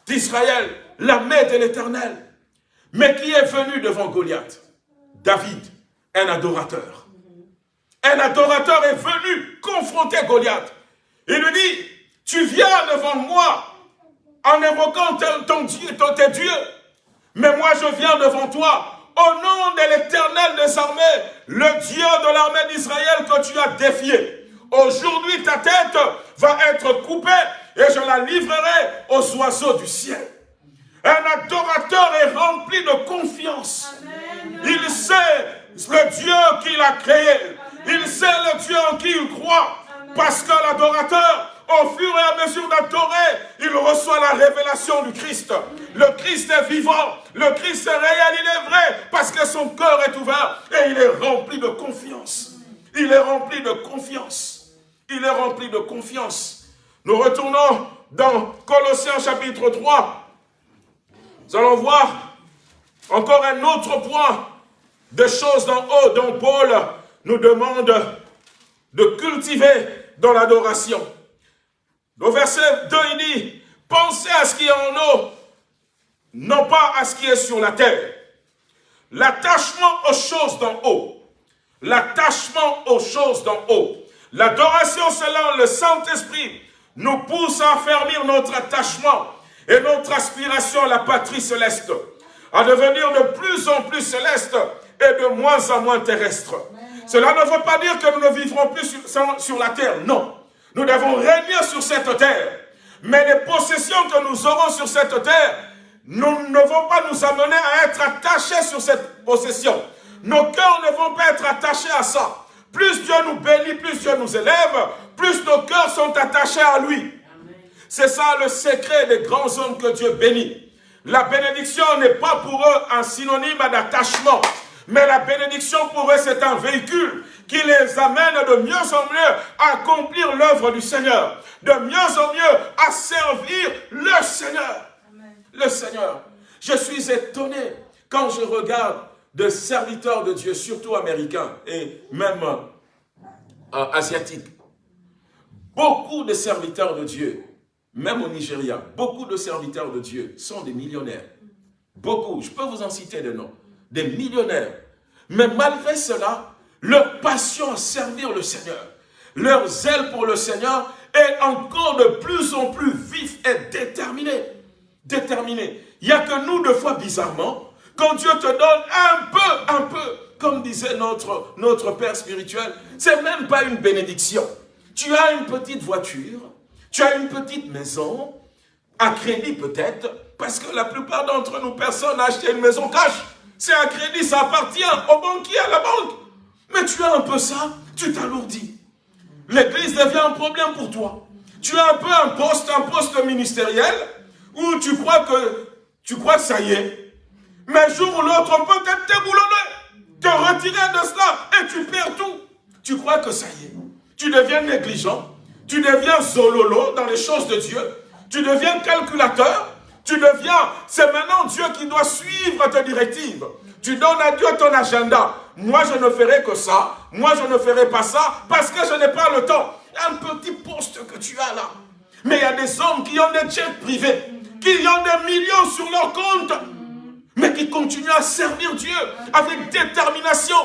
Speaker 1: d'Israël, l'armée de l'éternel. Mais qui est venu devant Goliath? David, un adorateur. Un adorateur est venu confronter Goliath. Il lui dit, tu viens devant moi en invoquant ton Dieu, ton, tes dieux. Mais moi je viens devant toi au nom de l'éternel des armées, le Dieu de l'armée d'Israël que tu as défié. Aujourd'hui ta tête va être coupée et je la livrerai aux oiseaux du ciel. Un adorateur est rempli de confiance. Il sait le Dieu qu'il a créé. Il sait le Dieu en qui il croit. Parce que l'adorateur, au fur et à mesure d'adorer, il reçoit la révélation du Christ. Le Christ est vivant, le Christ est réel, il est vrai, parce que son cœur est ouvert et il est rempli de confiance. Il est rempli de confiance. Il est rempli de confiance. Nous retournons dans Colossiens chapitre 3. Nous allons voir encore un autre point de choses d'en haut dont Paul nous demande de cultiver dans l'adoration. Au verset 2, il dit, pensez à ce qui est en haut, non pas à ce qui est sur la terre. L'attachement aux choses d'en haut. L'attachement aux choses d'en haut. L'adoration selon le Saint-Esprit nous pousse à affermir notre attachement et notre aspiration à la patrie céleste, à devenir de plus en plus céleste et de moins en moins terrestre. Cela ne veut pas dire que nous ne vivrons plus sur, la terre, non. Nous devons régner sur cette terre. Mais les possessions que nous aurons sur cette terre nous ne vont pas nous amener à être attachés sur cette possession. Nos cœurs ne vont pas être attachés à ça. Plus Dieu nous bénit, plus Dieu nous élève, plus nos cœurs sont attachés à lui. C'est ça le secret des grands hommes que Dieu bénit. La bénédiction n'est pas pour eux un synonyme d'attachement, mais la bénédiction pour eux c'est un véhicule qui les amène de mieux en mieux à accomplir l'œuvre du Seigneur, de mieux en mieux à servir le Seigneur. Le Seigneur. Je suis étonné quand je regarde de serviteurs de Dieu, surtout américains et même euh, asiatiques. Beaucoup de serviteurs de Dieu, même au Nigeria, beaucoup de serviteurs de Dieu sont des millionnaires. Beaucoup, je peux vous en citer des noms, des millionnaires. Mais malgré cela, leur passion à servir le Seigneur, leur zèle pour le Seigneur est encore de plus en plus vif et déterminé. Déterminé. Il n'y a que nous, deux fois bizarrement, quand Dieu te donne un peu, un peu, comme disait notre, Père spirituel, c'est même pas une bénédiction. Tu as une petite voiture, tu as une petite maison, à crédit peut-être, parce que la plupart d'entre nous, personne n'a acheté une maison cash. C'est un crédit, ça appartient au banquier, à la banque. Mais tu as un peu ça, tu t'alourdis. L'église devient un problème pour toi. Tu as un peu un poste, un poste ministériel, où tu crois que, tu crois que ça y est. Mais un jour ou l'autre, on peut te déboulonner, te retirer de cela, et tu perds tout. Tu crois que ça y est. Tu deviens négligent, tu deviens zololo dans les choses de Dieu, tu deviens calculateur, tu deviens, c'est maintenant Dieu qui doit suivre tes directives. Tu donnes à Dieu ton agenda. Moi, je ne ferai que ça. Moi, je ne ferai pas ça parce que je n'ai pas le temps. Un petit poste que tu as là. Mais il y a des hommes qui ont des jets privés, qui ont des millions sur leur compte, mais qui continuent à servir Dieu avec détermination.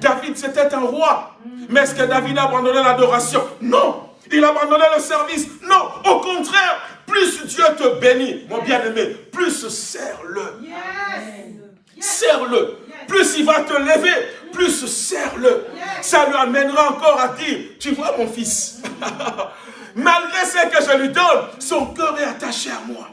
Speaker 1: David, c'était un roi. Mais est-ce que David a abandonné l'adoration? Non. Il a abandonné le service? Non. Au contraire, plus Dieu te bénit, mon bien-aimé, plus serre-le. Serre-le. Plus il va te lever, plus serre-le. Ça lui amènera encore à dire, tu vois mon fils, malgré ce que je lui donne, son cœur est attaché à moi.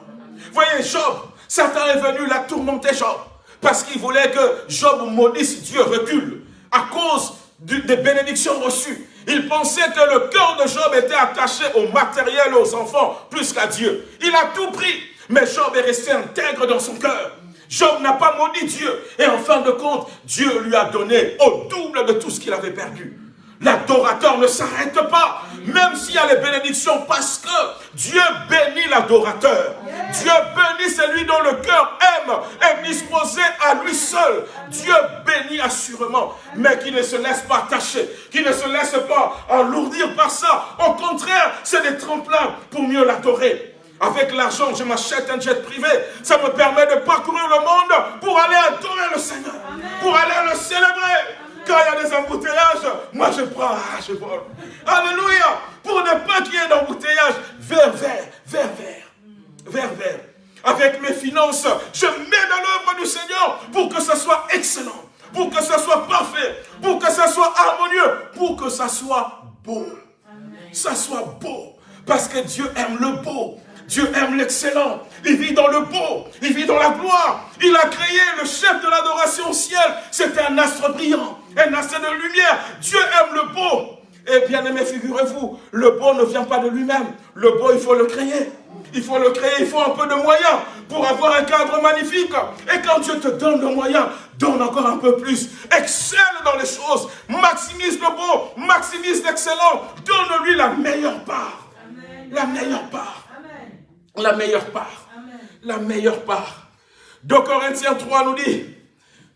Speaker 1: Voyez Job, Satan est venu la tourmenter Job, parce qu'il voulait que Job maudisse Dieu recule, à cause des bénédictions reçues. Il pensait que le cœur de Job était attaché au matériel, aux enfants, plus qu'à Dieu. Il a tout pris, mais Job est resté intègre dans son cœur. Job n'a pas maudit Dieu. Et en fin de compte, Dieu lui a donné au double de tout ce qu'il avait perdu. L'adorateur ne s'arrête pas, même s'il y a les bénédictions, parce que Dieu bénit l'adorateur. Dieu bénit celui dont le cœur aime, est disposé à lui seul. Dieu bénit assurément, mais qui ne se laisse pas attacher, qui ne se laisse pas alourdir par ça. Au contraire, c'est des tremplins pour mieux l'adorer. Avec l'argent, je m'achète un jet privé. Ça me permet de parcourir le monde pour aller adorer le Seigneur, pour aller le célébrer. Quand il y a des embouteillages, moi je prends, ah, je vole. Alléluia. Pour ne pas qu'il y ait d'embouteillage, vers, vers, vers, vers, vers, vers. Avec mes finances, je mets dans l'œuvre du Seigneur pour que ce soit excellent, pour que ce soit parfait, pour que ce soit harmonieux, pour que ce soit beau. Ça soit beau. Parce que Dieu aime le beau. Dieu aime l'excellent. Il vit dans le beau. Il vit dans la gloire. Il a créé le chef de l'adoration au ciel. C'était un astre brillant. Un astre de lumière. Dieu aime le beau. Et bien aimé, figurez-vous, le beau ne vient pas de lui-même. Le beau, il faut le créer. Il faut le créer, il faut un peu de moyens pour avoir un cadre magnifique. Et quand Dieu te donne le moyen, donne encore un peu plus. Excelle dans les choses. Maximise le beau, maximise l'excellent. Donne-lui la meilleure part. La meilleure part la meilleure part. La meilleure part. 2 Corinthiens 3 nous dit,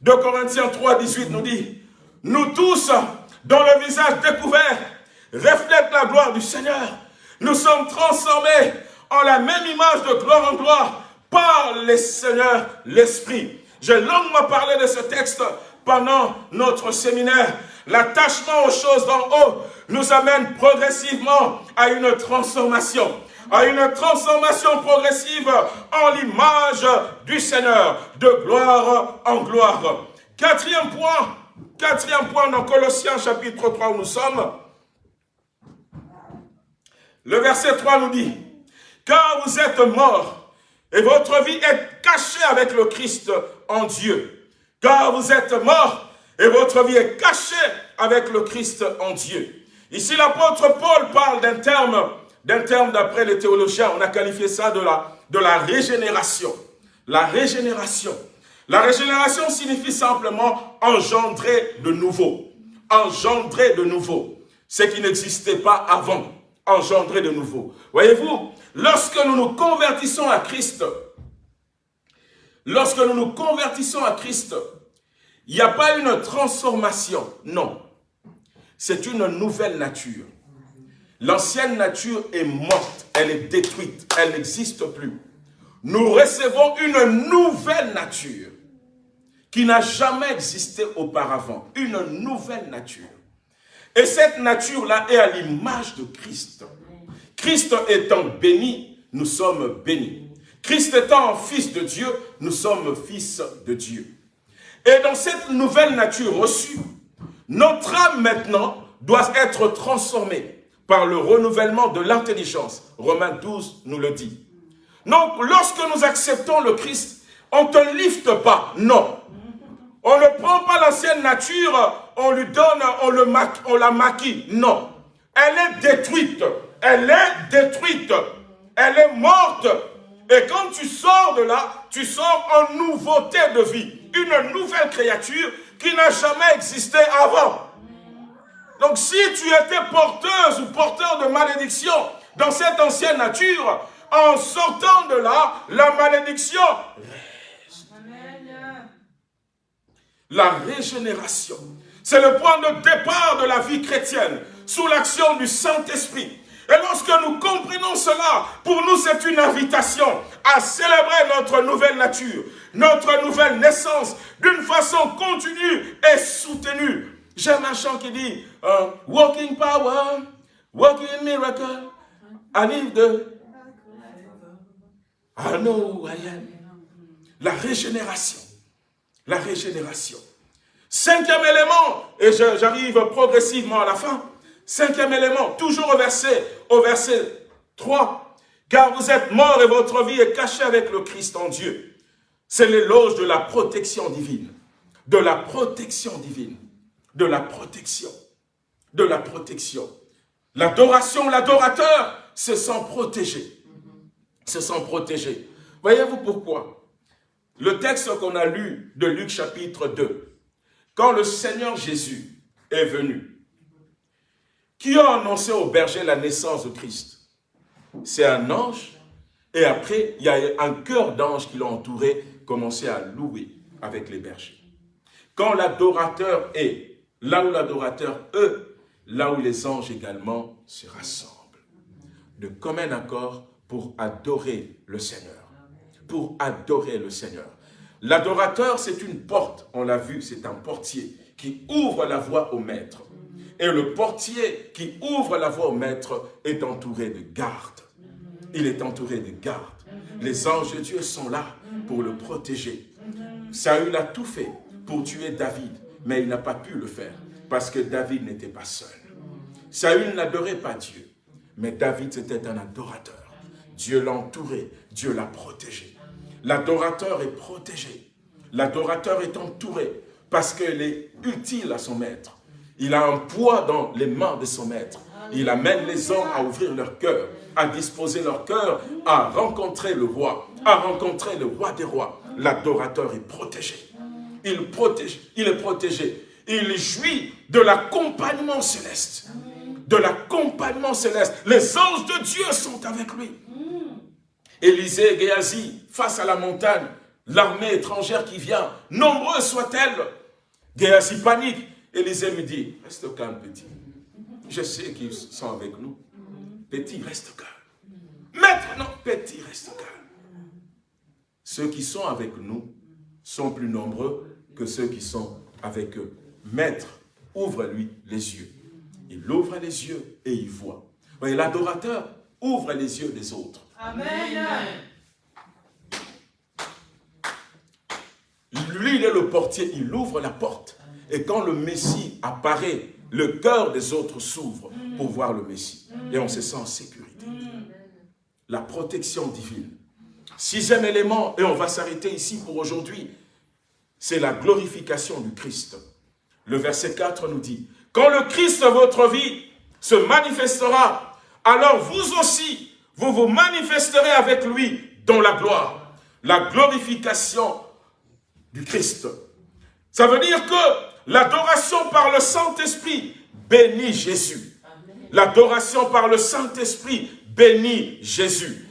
Speaker 1: 2 Corinthiens 3, 18 nous dit, nous tous, dont le visage découvert reflète la gloire du Seigneur, nous sommes transformés en la même image de gloire en gloire par le Seigneur, l'Esprit. J'ai longuement parlé de ce texte pendant notre séminaire. L'attachement aux choses d'en haut nous amène progressivement à une transformation à une transformation progressive en l'image du Seigneur, de gloire en gloire. Quatrième point, quatrième point dans Colossiens chapitre 3 où nous sommes, le verset 3 nous dit, « Car vous êtes morts, et votre vie est cachée avec le Christ en Dieu. Car vous êtes morts, et votre vie est cachée avec le Christ en Dieu. » Ici, l'apôtre Paul parle d'un terme d'un terme d'après les théologiens, on a qualifié ça de la, de la régénération. La régénération. La régénération signifie simplement engendrer de nouveau. Engendrer de nouveau. Ce qui n'existait pas avant. Engendrer de nouveau. Voyez-vous, lorsque nous nous convertissons à Christ, lorsque nous nous convertissons à Christ, il n'y a pas une transformation, non. C'est une nouvelle nature. L'ancienne nature est morte, elle est détruite, elle n'existe plus. Nous recevons une nouvelle nature qui n'a jamais existé auparavant. Une nouvelle nature. Et cette nature-là est à l'image de Christ. Christ étant béni, nous sommes bénis. Christ étant fils de Dieu, nous sommes fils de Dieu. Et dans cette nouvelle nature reçue, notre âme maintenant doit être transformée par le renouvellement de l'intelligence. Romains 12 nous le dit. Donc, lorsque nous acceptons le Christ, on ne te lifte pas, non. On ne prend pas l'ancienne nature, on lui donne, on, la maquille, non. Elle est détruite, elle est détruite, elle est morte. Et quand tu sors de là, tu sors en nouveauté de vie, une nouvelle créature qui n'a jamais existé avant. Donc si tu étais porteuse ou porteur de malédiction dans cette ancienne nature, en sortant de là, la malédiction reste. La régénération, c'est le point de départ de la vie chrétienne, sous l'action du Saint-Esprit. Et lorsque nous comprenons cela, pour nous c'est une invitation à célébrer notre nouvelle nature, notre nouvelle naissance, d'une façon continue et soutenue J'aime un chant qui dit uh, Walking power, walking miracle, I need the I know. La régénération. La régénération. Cinquième élément, et j'arrive progressivement à la fin. Cinquième élément, toujours au verset, au verset 3. Car vous êtes morts et votre vie est cachée avec le Christ en Dieu. C'est l'éloge de la protection divine. De la protection divine. de la protection. De la protection. L'adoration, l'adorateur se sent protégé. Se sent protégé. Voyez-vous pourquoi? Le texte qu'on a lu de Luc chapitre 2, quand le Seigneur Jésus est venu, qui a annoncé au berger la naissance de Christ? C'est un ange, et après, il y a un cœur d'ange qui l'a entouré, commencé à louer avec les bergers. Quand l'adorateur est là où l'adorateur est, là où les anges également se rassemblent, de commun accord pour adorer le Seigneur. Pour adorer le Seigneur. L'adorateur, c'est une porte, on l'a vu, c'est un portier qui ouvre la voie au maître. Et le portier qui ouvre la voie au maître est entouré de gardes. Il est entouré de gardes. Les anges de Dieu sont là pour le protéger. Saül a tout fait pour tuer David, mais il n'a pas pu le faire parce que David n'était pas seul. Saül n'adorait pas Dieu, mais David c'était un adorateur. Dieu l'a entouré, Dieu l'a protégé. L'adorateur est protégé. L'adorateur est entouré parce qu'il est utile à son maître. Il a un poids dans les mains de son maître. Il amène les hommes à ouvrir leur cœur, à disposer leur cœur, à rencontrer le roi, à rencontrer le roi des rois. L'adorateur est protégé. Il, protège, il est protégé. Il jouit de l'accompagnement céleste. De l'accompagnement céleste. Les anges de Dieu sont avec lui. Élisée Géasi, face à la montagne, l'armée étrangère qui vient, nombreuse soit-elle. Géasi panique. Élisée me dit, reste calme petit. Je sais qu'ils sont avec nous. Petit, reste calme. Maître, non, petit, reste calme. Ceux qui sont avec nous sont plus nombreux que ceux qui sont avec eux. Maître, ouvre-lui les yeux. Il ouvre les yeux et il voit. Voyez, l'adorateur ouvre les yeux des autres. Amen. Lui, il est le portier, il ouvre la porte. Et quand le Messie apparaît, le cœur des autres s'ouvre pour voir le Messie. Et on se sent en sécurité. La protection divine. Sixième élément, et on va s'arrêter ici pour aujourd'hui, c'est la glorification du Christ. Le verset 4 nous dit, « Quand le Christ, votre vie, se manifestera, alors vous aussi, vous vous manifesterez avec lui dans la gloire. » La glorification du Christ. Ça veut dire que l'adoration par le Saint-Esprit bénit Jésus. L'adoration par le Saint-Esprit bénit Jésus.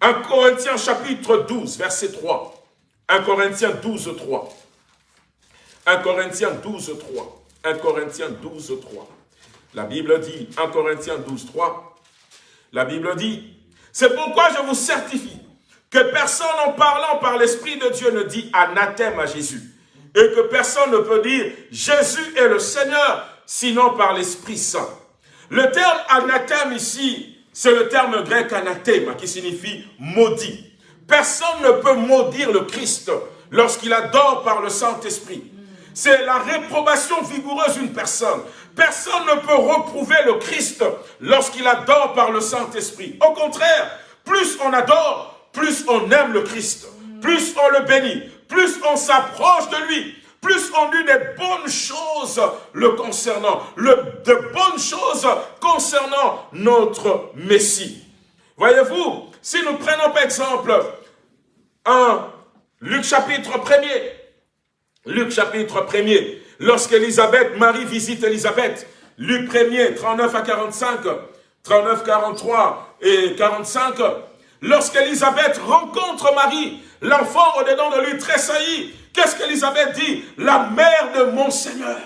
Speaker 1: 1 Corinthiens chapitre 12, verset 3. 1 Corinthiens 12, 3. 1 Corinthiens 12, 3. 1 Corinthiens 12, 3. La Bible dit, 1 Corinthiens 12, 3, la Bible dit, c'est pourquoi je vous certifie que personne en parlant par l'Esprit de Dieu ne dit anathème à Jésus. Et que personne ne peut dire Jésus est le Seigneur, sinon par l'Esprit Saint. Le terme anathème ici, c'est le terme grec anathème qui signifie maudit. Personne ne peut maudire le Christ lorsqu'il adore par le Saint-Esprit c'est la réprobation vigoureuse d'une personne. Personne ne peut reprouver le Christ lorsqu'il adore par le Saint-Esprit. Au contraire, plus on adore, plus on aime le Christ, plus on le bénit, plus on s'approche de lui, plus on dit des bonnes choses le concernant, de bonnes choses concernant notre Messie. Voyez-vous, si nous prenons par exemple un Luc chapitre 1er, Luc chapitre 1er, lorsqu'Élisabeth, Marie visite Élisabeth, Luc 1er, 39 à 45, 39, 43 et 45, lorsqu'Élisabeth rencontre Marie, l'enfant au-dedans de lui tressaillit, qu'est-ce qu'Élisabeth dit? La mère de mon Seigneur,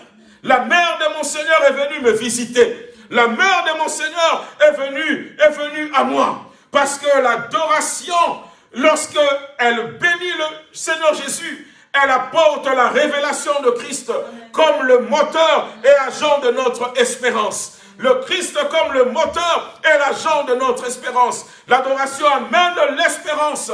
Speaker 1: la mère de mon Seigneur est venue me visiter. La mère de mon Seigneur est venue, est venue à moi. Parce que l'adoration, lorsque elle bénit le Seigneur Jésus, elle apporte la révélation de Christ comme le moteur et agent de notre espérance. Le Christ comme le moteur et l'agent de notre espérance. L'adoration amène l'espérance.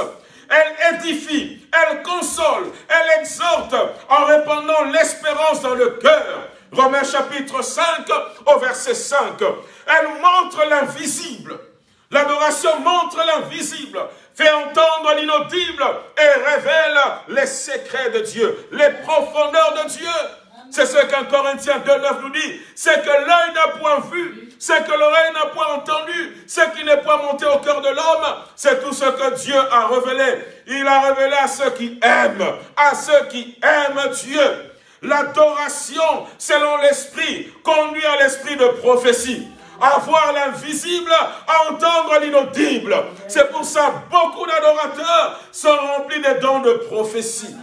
Speaker 1: Elle édifie, elle console, elle exhorte en répandant l'espérance dans le cœur. Romains chapitre 5 au verset 5. Elle montre l'invisible. L'adoration montre l'invisible fait entendre l'inaudible et révèle les secrets de Dieu, les profondeurs de Dieu. C'est ce qu'un Corinthien 2.9 nous dit. C'est que l'œil n'a point vu, c'est que l'oreille n'a point entendu, ce qui n'est point monté au cœur de l'homme, c'est tout ce que Dieu a révélé. Il a révélé à ceux qui aiment, à ceux qui aiment Dieu. L'adoration, selon l'esprit, conduit à l'esprit de prophétie à voir l'invisible, à entendre l'inaudible. C'est pour ça beaucoup d'adorateurs sont remplis des dons de prophétie.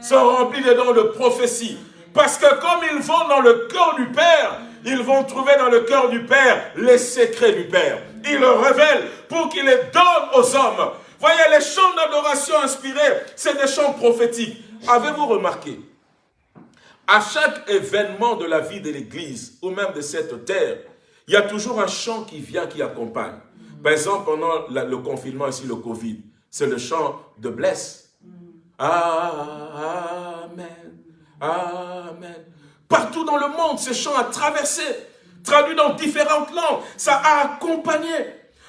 Speaker 1: Sont remplis des dons de prophétie. Parce que comme ils vont dans le cœur du Père, ils vont trouver dans le cœur du Père les secrets du Père. Il le révèle pour qu'il les donne aux hommes. Voyez, les chants d'adoration inspirés, c'est des chants prophétiques. Avez-vous remarqué? À chaque événement de la vie de l'Église, ou même de cette terre, il y a toujours un chant qui vient, qui accompagne. Par exemple, pendant le confinement, ici, le Covid, c'est le chant de blesse. Amen. Amen. Partout dans le monde, ce chant a traversé, traduit dans différentes langues. Ça a accompagné.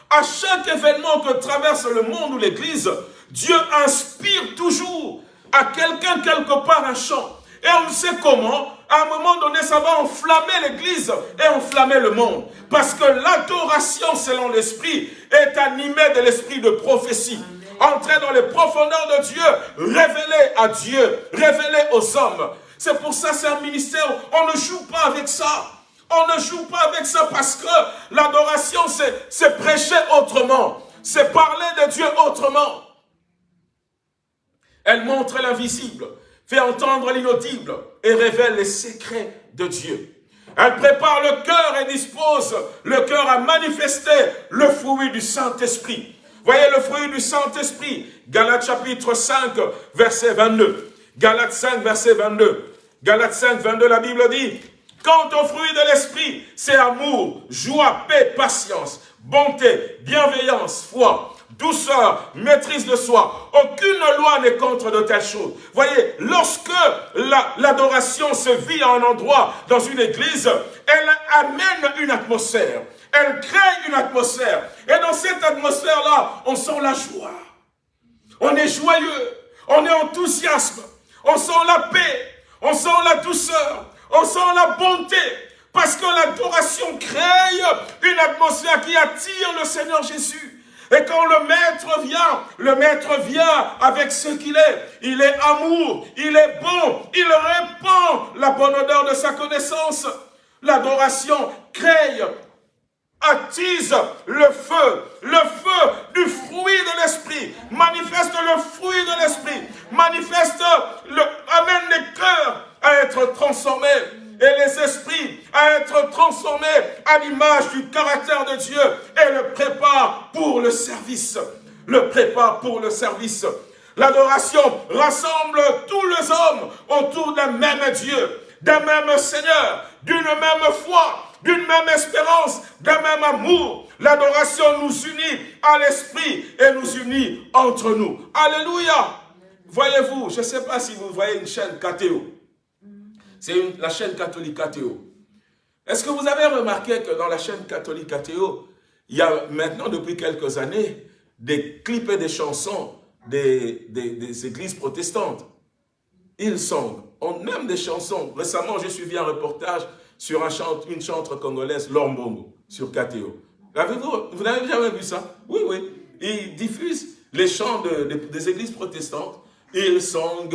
Speaker 1: À chaque événement que traverse le monde ou l'Église, Dieu inspire toujours à quelqu'un quelque part un chant. Et on sait comment, à un moment donné, ça va enflammer l'Église et enflammer le monde. Parce que l'adoration selon l'Esprit est animée de l'Esprit de prophétie. Entrer dans les profondeurs de Dieu, révéler à Dieu, révéler aux hommes. C'est pour ça c'est un ministère, on ne joue pas avec ça. On ne joue pas avec ça parce que l'adoration, c'est prêcher autrement. C'est parler de Dieu autrement. Elle montre l'invisible, fait entendre l'inaudible et révèle les secrets de Dieu. Elle prépare le cœur et dispose le cœur à manifester le fruit du Saint-Esprit. Voyez le fruit du Saint-Esprit. Galates chapitre 5, verset 22. Galates 5, verset 22. Galates 5, 22, la Bible dit, Quant au fruit de l'esprit, c'est amour, joie, paix, patience, bonté, bienveillance, foi, douceur, maîtrise de soi. Aucune loi n'est contre de telles choses. Voyez, lorsque l'adoration se vit à un endroit, dans une église, elle amène une atmosphère. Elle crée une atmosphère. Et dans cette atmosphère-là, on sent la joie. On est joyeux. On est enthousiasme. On sent la paix. On sent la douceur. On sent la bonté. Parce que l'adoration crée une atmosphère qui attire le Seigneur Jésus. Et quand le maître vient, le maître vient avec ce qu'il est. Il est amour, il est bon, il répand la bonne odeur de sa connaissance. L'adoration crée, attise le feu, le feu du fruit de l'esprit, manifeste le fruit de l'esprit, manifeste, amène les cœurs à être transformés et les esprits à être transformés à l'image du caractère de Dieu et le prépare pour le service. Le prépare pour le service. L'adoration rassemble tous les hommes autour d'un même Dieu, d'un même Seigneur, d'une même foi, d'une même espérance, d'un même amour. L'adoration nous unit à l'esprit et nous unit entre nous. Alléluia. Voyez-vous, je ne sais pas si vous voyez une chaîne KTO. C'est la chaîne catholique KTO. Est-ce que vous avez remarqué que dans la chaîne catholique KTO, il y a maintenant, depuis quelques années, des clips et des chansons des, des, églises protestantes? Ils sont, on aime des chansons. Récemment, j'ai suivi un reportage sur un une chantre congolaise, Lombongo, sur KTO. Vous n'avez jamais vu ça? Oui, oui. Ils diffusent les chants des églises protestantes. Ils sont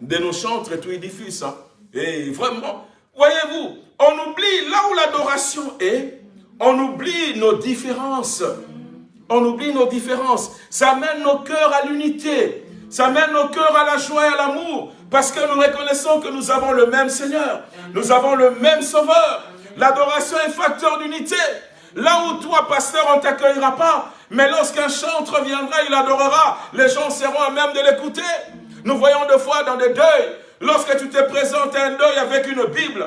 Speaker 1: de nos chantres et tout, ils diffusent ça. Et vraiment, voyez-vous, on oublie là où l'adoration est, on oublie nos différences. On oublie nos différences. Ça mène nos cœurs à l'unité. Ça mène nos cœurs à la joie et à l'amour. Parce que nous reconnaissons que nous avons le même Seigneur. Nous avons le même Sauveur. L'adoration est facteur d'unité. Là où toi, pasteur, on ne t'accueillera pas. Mais lorsqu'un chantre viendra, il adorera. Les gens seront à même de l'écouter. Nous voyons deux fois dans des deuils Lorsque tu te présentes un deuil avec une Bible.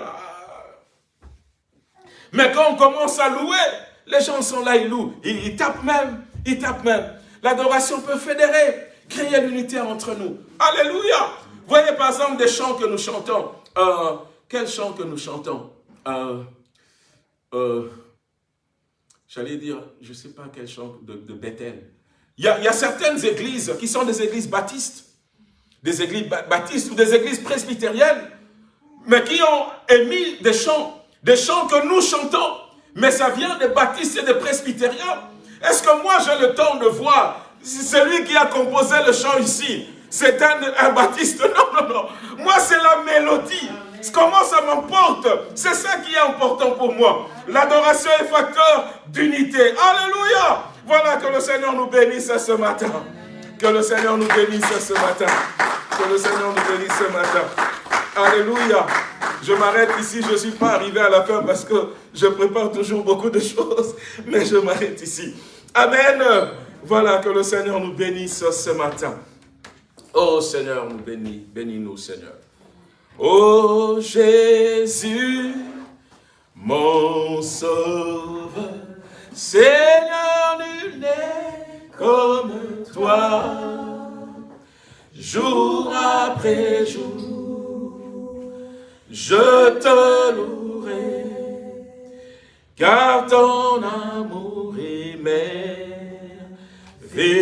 Speaker 1: Mais quand on commence à louer, les gens sont là, ils louent. Ils, tapent même. Ils tapent même. L'adoration peut fédérer, créer l'unité entre nous. Alléluia. Voyez par exemple des chants que nous chantons. Euh, quels chants que nous chantons? Euh, euh, J'allais dire, je ne sais pas quel chant de, Bethel. Il y a certaines églises qui sont des églises baptistes des églises baptistes ou des églises presbytériennes, mais qui ont émis des chants, des chants que nous chantons, mais ça vient des baptistes et des presbytériens. Est-ce que moi j'ai le temps de voir celui qui a composé le chant ici C'est un, un baptiste? Non, non, non. Moi c'est la mélodie. Comment ça m'emporte? C'est ça qui est important pour moi. L'adoration est facteur d'unité. Alléluia Voilà que le Seigneur nous bénisse ce matin. Que le Seigneur nous bénisse ce matin. Que le Seigneur nous bénisse ce matin. Alléluia. Je m'arrête ici, je ne suis pas arrivé à la fin parce que je prépare toujours beaucoup de choses, mais je m'arrête ici. Amen. Voilà, que le Seigneur nous bénisse ce matin. Oh Seigneur, nous bénis, bénis-nous Seigneur. Oh Jésus, mon sauveur, Seigneur, nul n'est comme toi, jour après jour, je te louerai, car ton amour est merveilleux.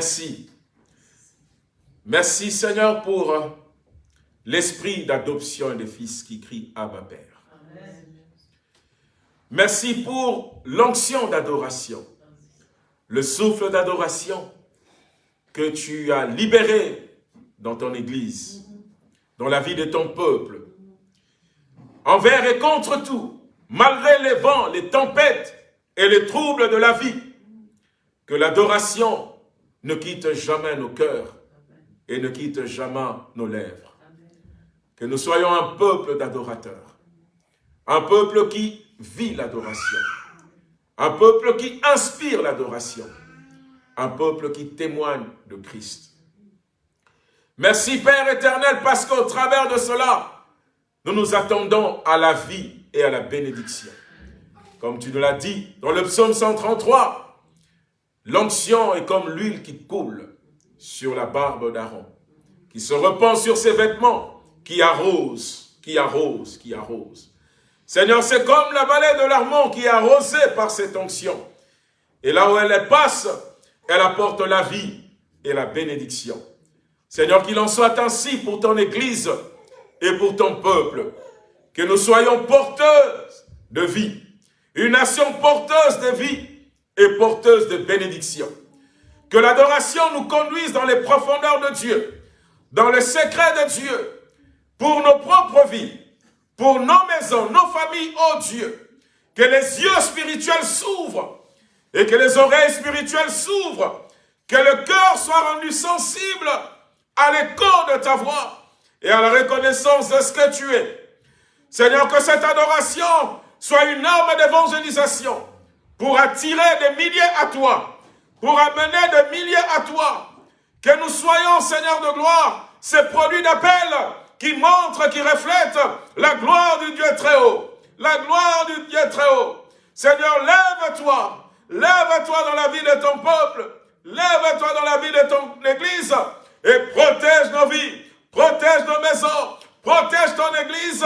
Speaker 1: Merci. Merci Seigneur pour euh, l'esprit d'adoption des fils qui crie Abba Père. Merci pour l'onction d'adoration, le souffle d'adoration que tu as libéré dans ton Église, dans la vie de ton peuple, envers et contre tout, malgré les vents, les tempêtes et les troubles de la vie, que l'adoration ne quitte jamais nos cœurs et ne quitte jamais nos lèvres. Que nous soyons un peuple d'adorateurs, un peuple qui vit l'adoration, un peuple qui inspire l'adoration, un peuple qui témoigne de Christ. Merci Père éternel parce qu'au travers de cela, nous nous attendons à la vie et à la bénédiction. Comme tu nous l'as dit dans le psaume 133, l'onction est comme l'huile qui coule sur la barbe d'Aaron, qui se repent sur ses vêtements, qui arrose, qui arrose, qui arrose. Seigneur, c'est comme la vallée de l'Armont qui est arrosée par cette onction. Et là où elle passe, elle apporte la vie et la bénédiction. Seigneur, qu'il en soit ainsi pour ton Église et pour ton peuple. Que nous soyons porteuses de vie. Une nation porteuse de vie et porteuse de bénédiction. Que l'adoration nous conduise dans les profondeurs de Dieu, dans le secret de Dieu, pour nos propres vies, pour nos maisons, nos familles, oh Dieu. Que les yeux spirituels s'ouvrent et que les oreilles spirituelles s'ouvrent. Que le cœur soit rendu sensible à l'écho de ta voix et à la reconnaissance de ce que tu es. Seigneur, que cette adoration soit une arme d'évangélisation pour attirer des milliers à toi, pour amener des milliers à toi. Que nous soyons, Seigneur de gloire, ces produits d'appel qui montrent, qui reflètent la gloire du Dieu très haut. La gloire du Dieu très haut. Seigneur, lève-toi. Lève-toi dans la vie de ton peuple. Lève-toi dans la vie de ton église et protège nos vies, protège nos maisons, protège ton église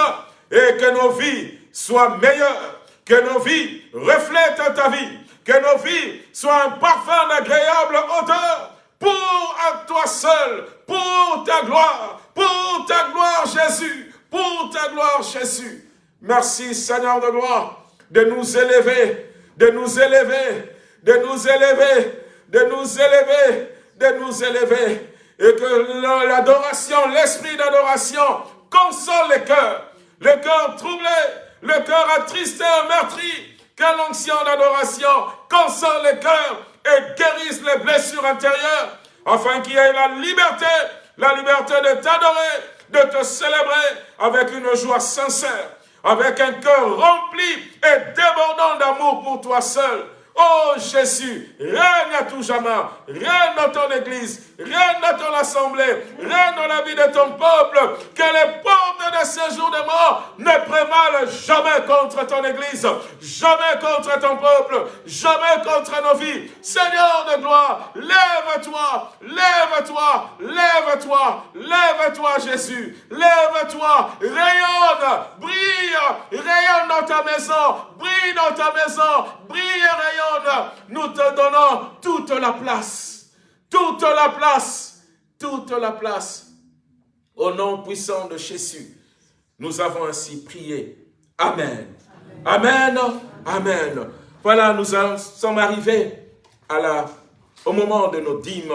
Speaker 1: et que nos vies soient meilleures, que nos vies reflètent ta vie, que nos vies soient un parfum d'agréable odeur pour toi seul, pour ta gloire, pour ta gloire Jésus, pour ta gloire Jésus. Merci Seigneur de gloire de nous élever, de nous élever, de nous élever, de nous élever, de nous élever. Et que l'adoration, l'esprit d'adoration console les cœurs, le cœur troublé, le cœur attristé, meurtri, que l'onction d'adoration console les cœurs et guérisse les blessures intérieures, afin qu'il y ait la liberté, la liberté de t'adorer, de te célébrer avec une joie sincère, avec un cœur rempli et débordant d'amour pour toi seul, Oh Jésus, règne à tout jamais, règne dans ton église, règne dans ton assemblée, règne dans la vie de ton peuple, que les portes de ces jours de mort ne prévalent jamais contre ton église, jamais contre ton peuple, jamais contre nos vies. Seigneur de gloire, lève-toi, lève-toi, lève-toi, lève-toi Jésus, lève-toi, rayonne, brille, rayonne dans ta maison, brille dans ta maison, brille rayonne nous te donnons toute la place. Toute la place. Toute la place. Au nom puissant de Jésus, nous avons ainsi prié. Amen. Amen. Amen. Voilà, nous sommes arrivés au moment de nos dîmes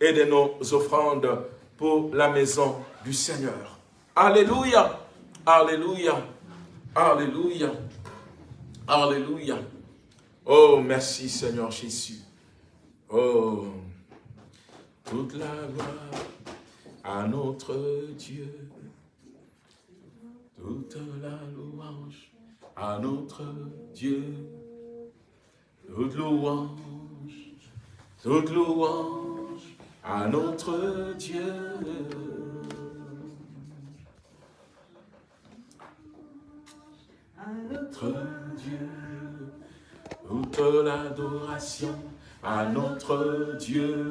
Speaker 1: et de nos offrandes pour la maison du Seigneur. Alléluia. Alléluia. Alléluia. Alléluia. Oh, merci Seigneur Jésus. Oh, toute la gloire à notre Dieu. Toute la louange à notre Dieu. Toute louange, toute louange à notre Dieu. À notre Dieu toute l'adoration à notre Dieu,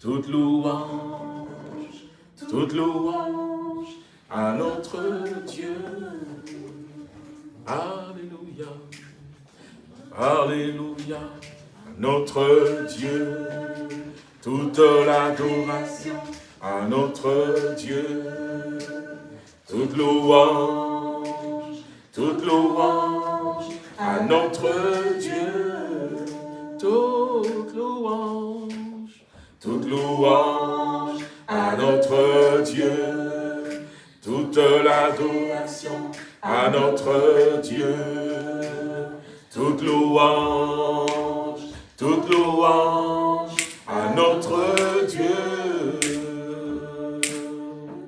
Speaker 1: toute louange, toute louange à notre Dieu. Alléluia, Alléluia, notre Dieu, toute l'adoration à notre Dieu, toute louange, toute louange à notre Dieu. Toute louange, toute louange à notre Dieu. Toute l'adoration à notre Dieu. Toute louange, toute louange à notre Dieu.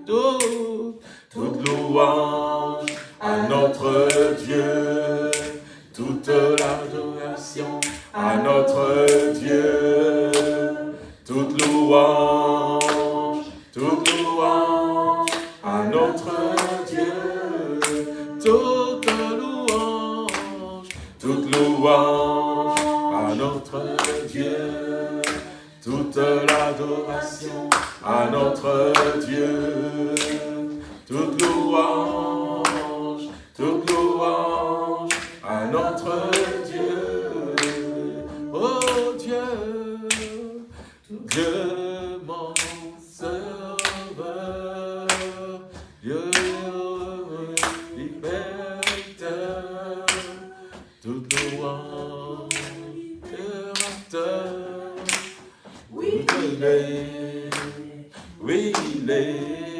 Speaker 1: Toute, toute louange à notre Dieu toute l'adoration à notre Dieu, toute louange, toute louange à notre Dieu, toute louange, toute louange à notre Dieu, toute l'adoration à notre Dieu, toute louange, toute louange notre Dieu. Oh Dieu, Dieu mon sauveur, Dieu libérateur, tout libérateur. Oui, il est, oui, il est,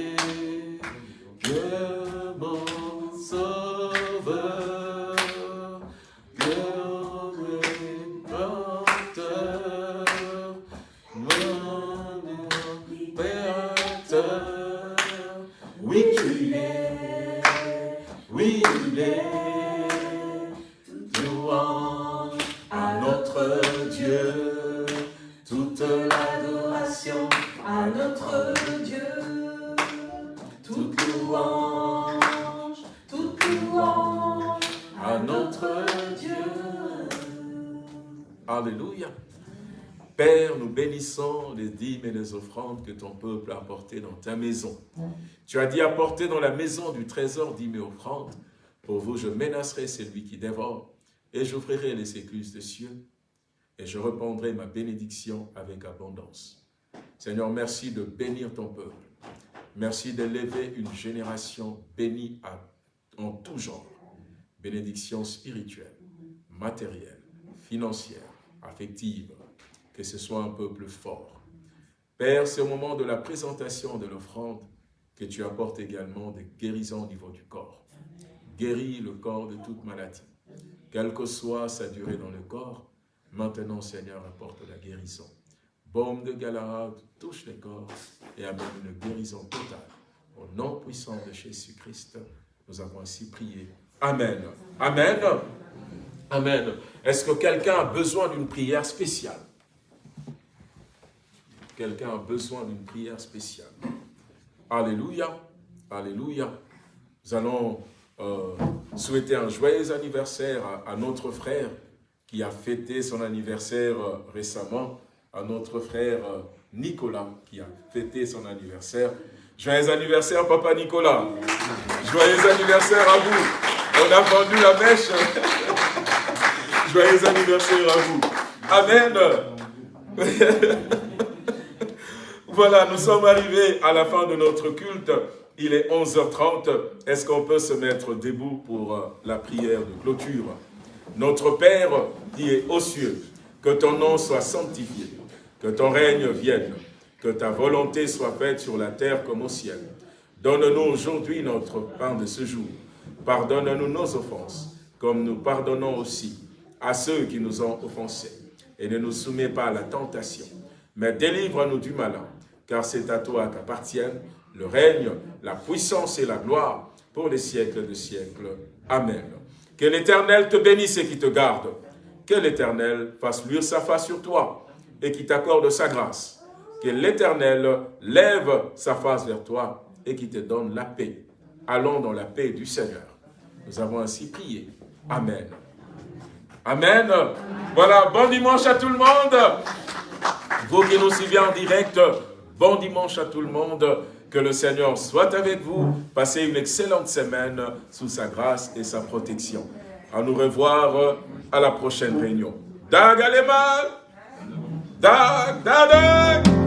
Speaker 1: que ton peuple a apportées dans ta maison. Tu as dit apporter dans la maison du trésor dîmes et offrandes. Pour vous, je menacerai celui qui dévore et j'ouvrirai les écluses des cieux et je répandrai ma bénédiction avec abondance. Seigneur, merci de bénir ton peuple. Merci d'élever une génération bénie en tout genre. Bénédiction spirituelle, matérielle, financière, affective, que ce soit un peuple fort. Père, c'est au moment de la présentation de l'offrande que tu apportes également des guérisons au niveau du corps. Guéris le corps de toute maladie. Quelle que soit sa durée dans le corps, maintenant, Seigneur, apporte la guérison. Baume de Galahad touche les corps et amène une guérison totale. Au nom puissant de Jésus-Christ, nous avons ainsi prié. Amen. Amen. Amen. Est-ce que quelqu'un a besoin d'une prière spéciale? Quelqu'un a besoin d'une prière spéciale. Alléluia. Alléluia. Nous allons euh, souhaiter un joyeux anniversaire à, notre frère qui a fêté son anniversaire euh, récemment, à notre frère euh, Nicolas qui a fêté son anniversaire. Joyeux anniversaire, Papa Nicolas. Joyeux anniversaire à vous. On a vendu la mèche. Joyeux anniversaire à vous. Amen. Voilà, nous sommes arrivés à la fin de notre culte. Il est 11h30. Est-ce qu'on peut se mettre debout pour euh, la prière de clôture? Notre Père qui est aux cieux, que ton nom soit sanctifié, que ton règne vienne, que ta volonté soit faite sur la terre comme au ciel. Donne-nous aujourd'hui notre pain de ce jour. Pardonne-nous nos offenses, comme nous pardonnons aussi à ceux qui nous ont offensés. Et ne nous soumets pas à la tentation, mais délivre-nous du malin car c'est à toi qu'appartiennent le règne, la puissance et la gloire pour les siècles de siècles. Amen. Que l'Éternel te bénisse et qui te garde. Que l'Éternel fasse luire sa face sur toi et qui t'accorde sa grâce. Que l'Éternel lève sa face vers toi et qui te donne la paix. Allons dans la paix du Seigneur. Nous avons ainsi prié. Amen. Amen. Voilà, bon dimanche à tout le monde. Vous qui nous suivez en direct, Bon dimanche à tout le monde. Que le Seigneur soit avec vous. Passez une excellente semaine sous sa grâce et sa protection. À nous revoir à la prochaine réunion. Dag Dag,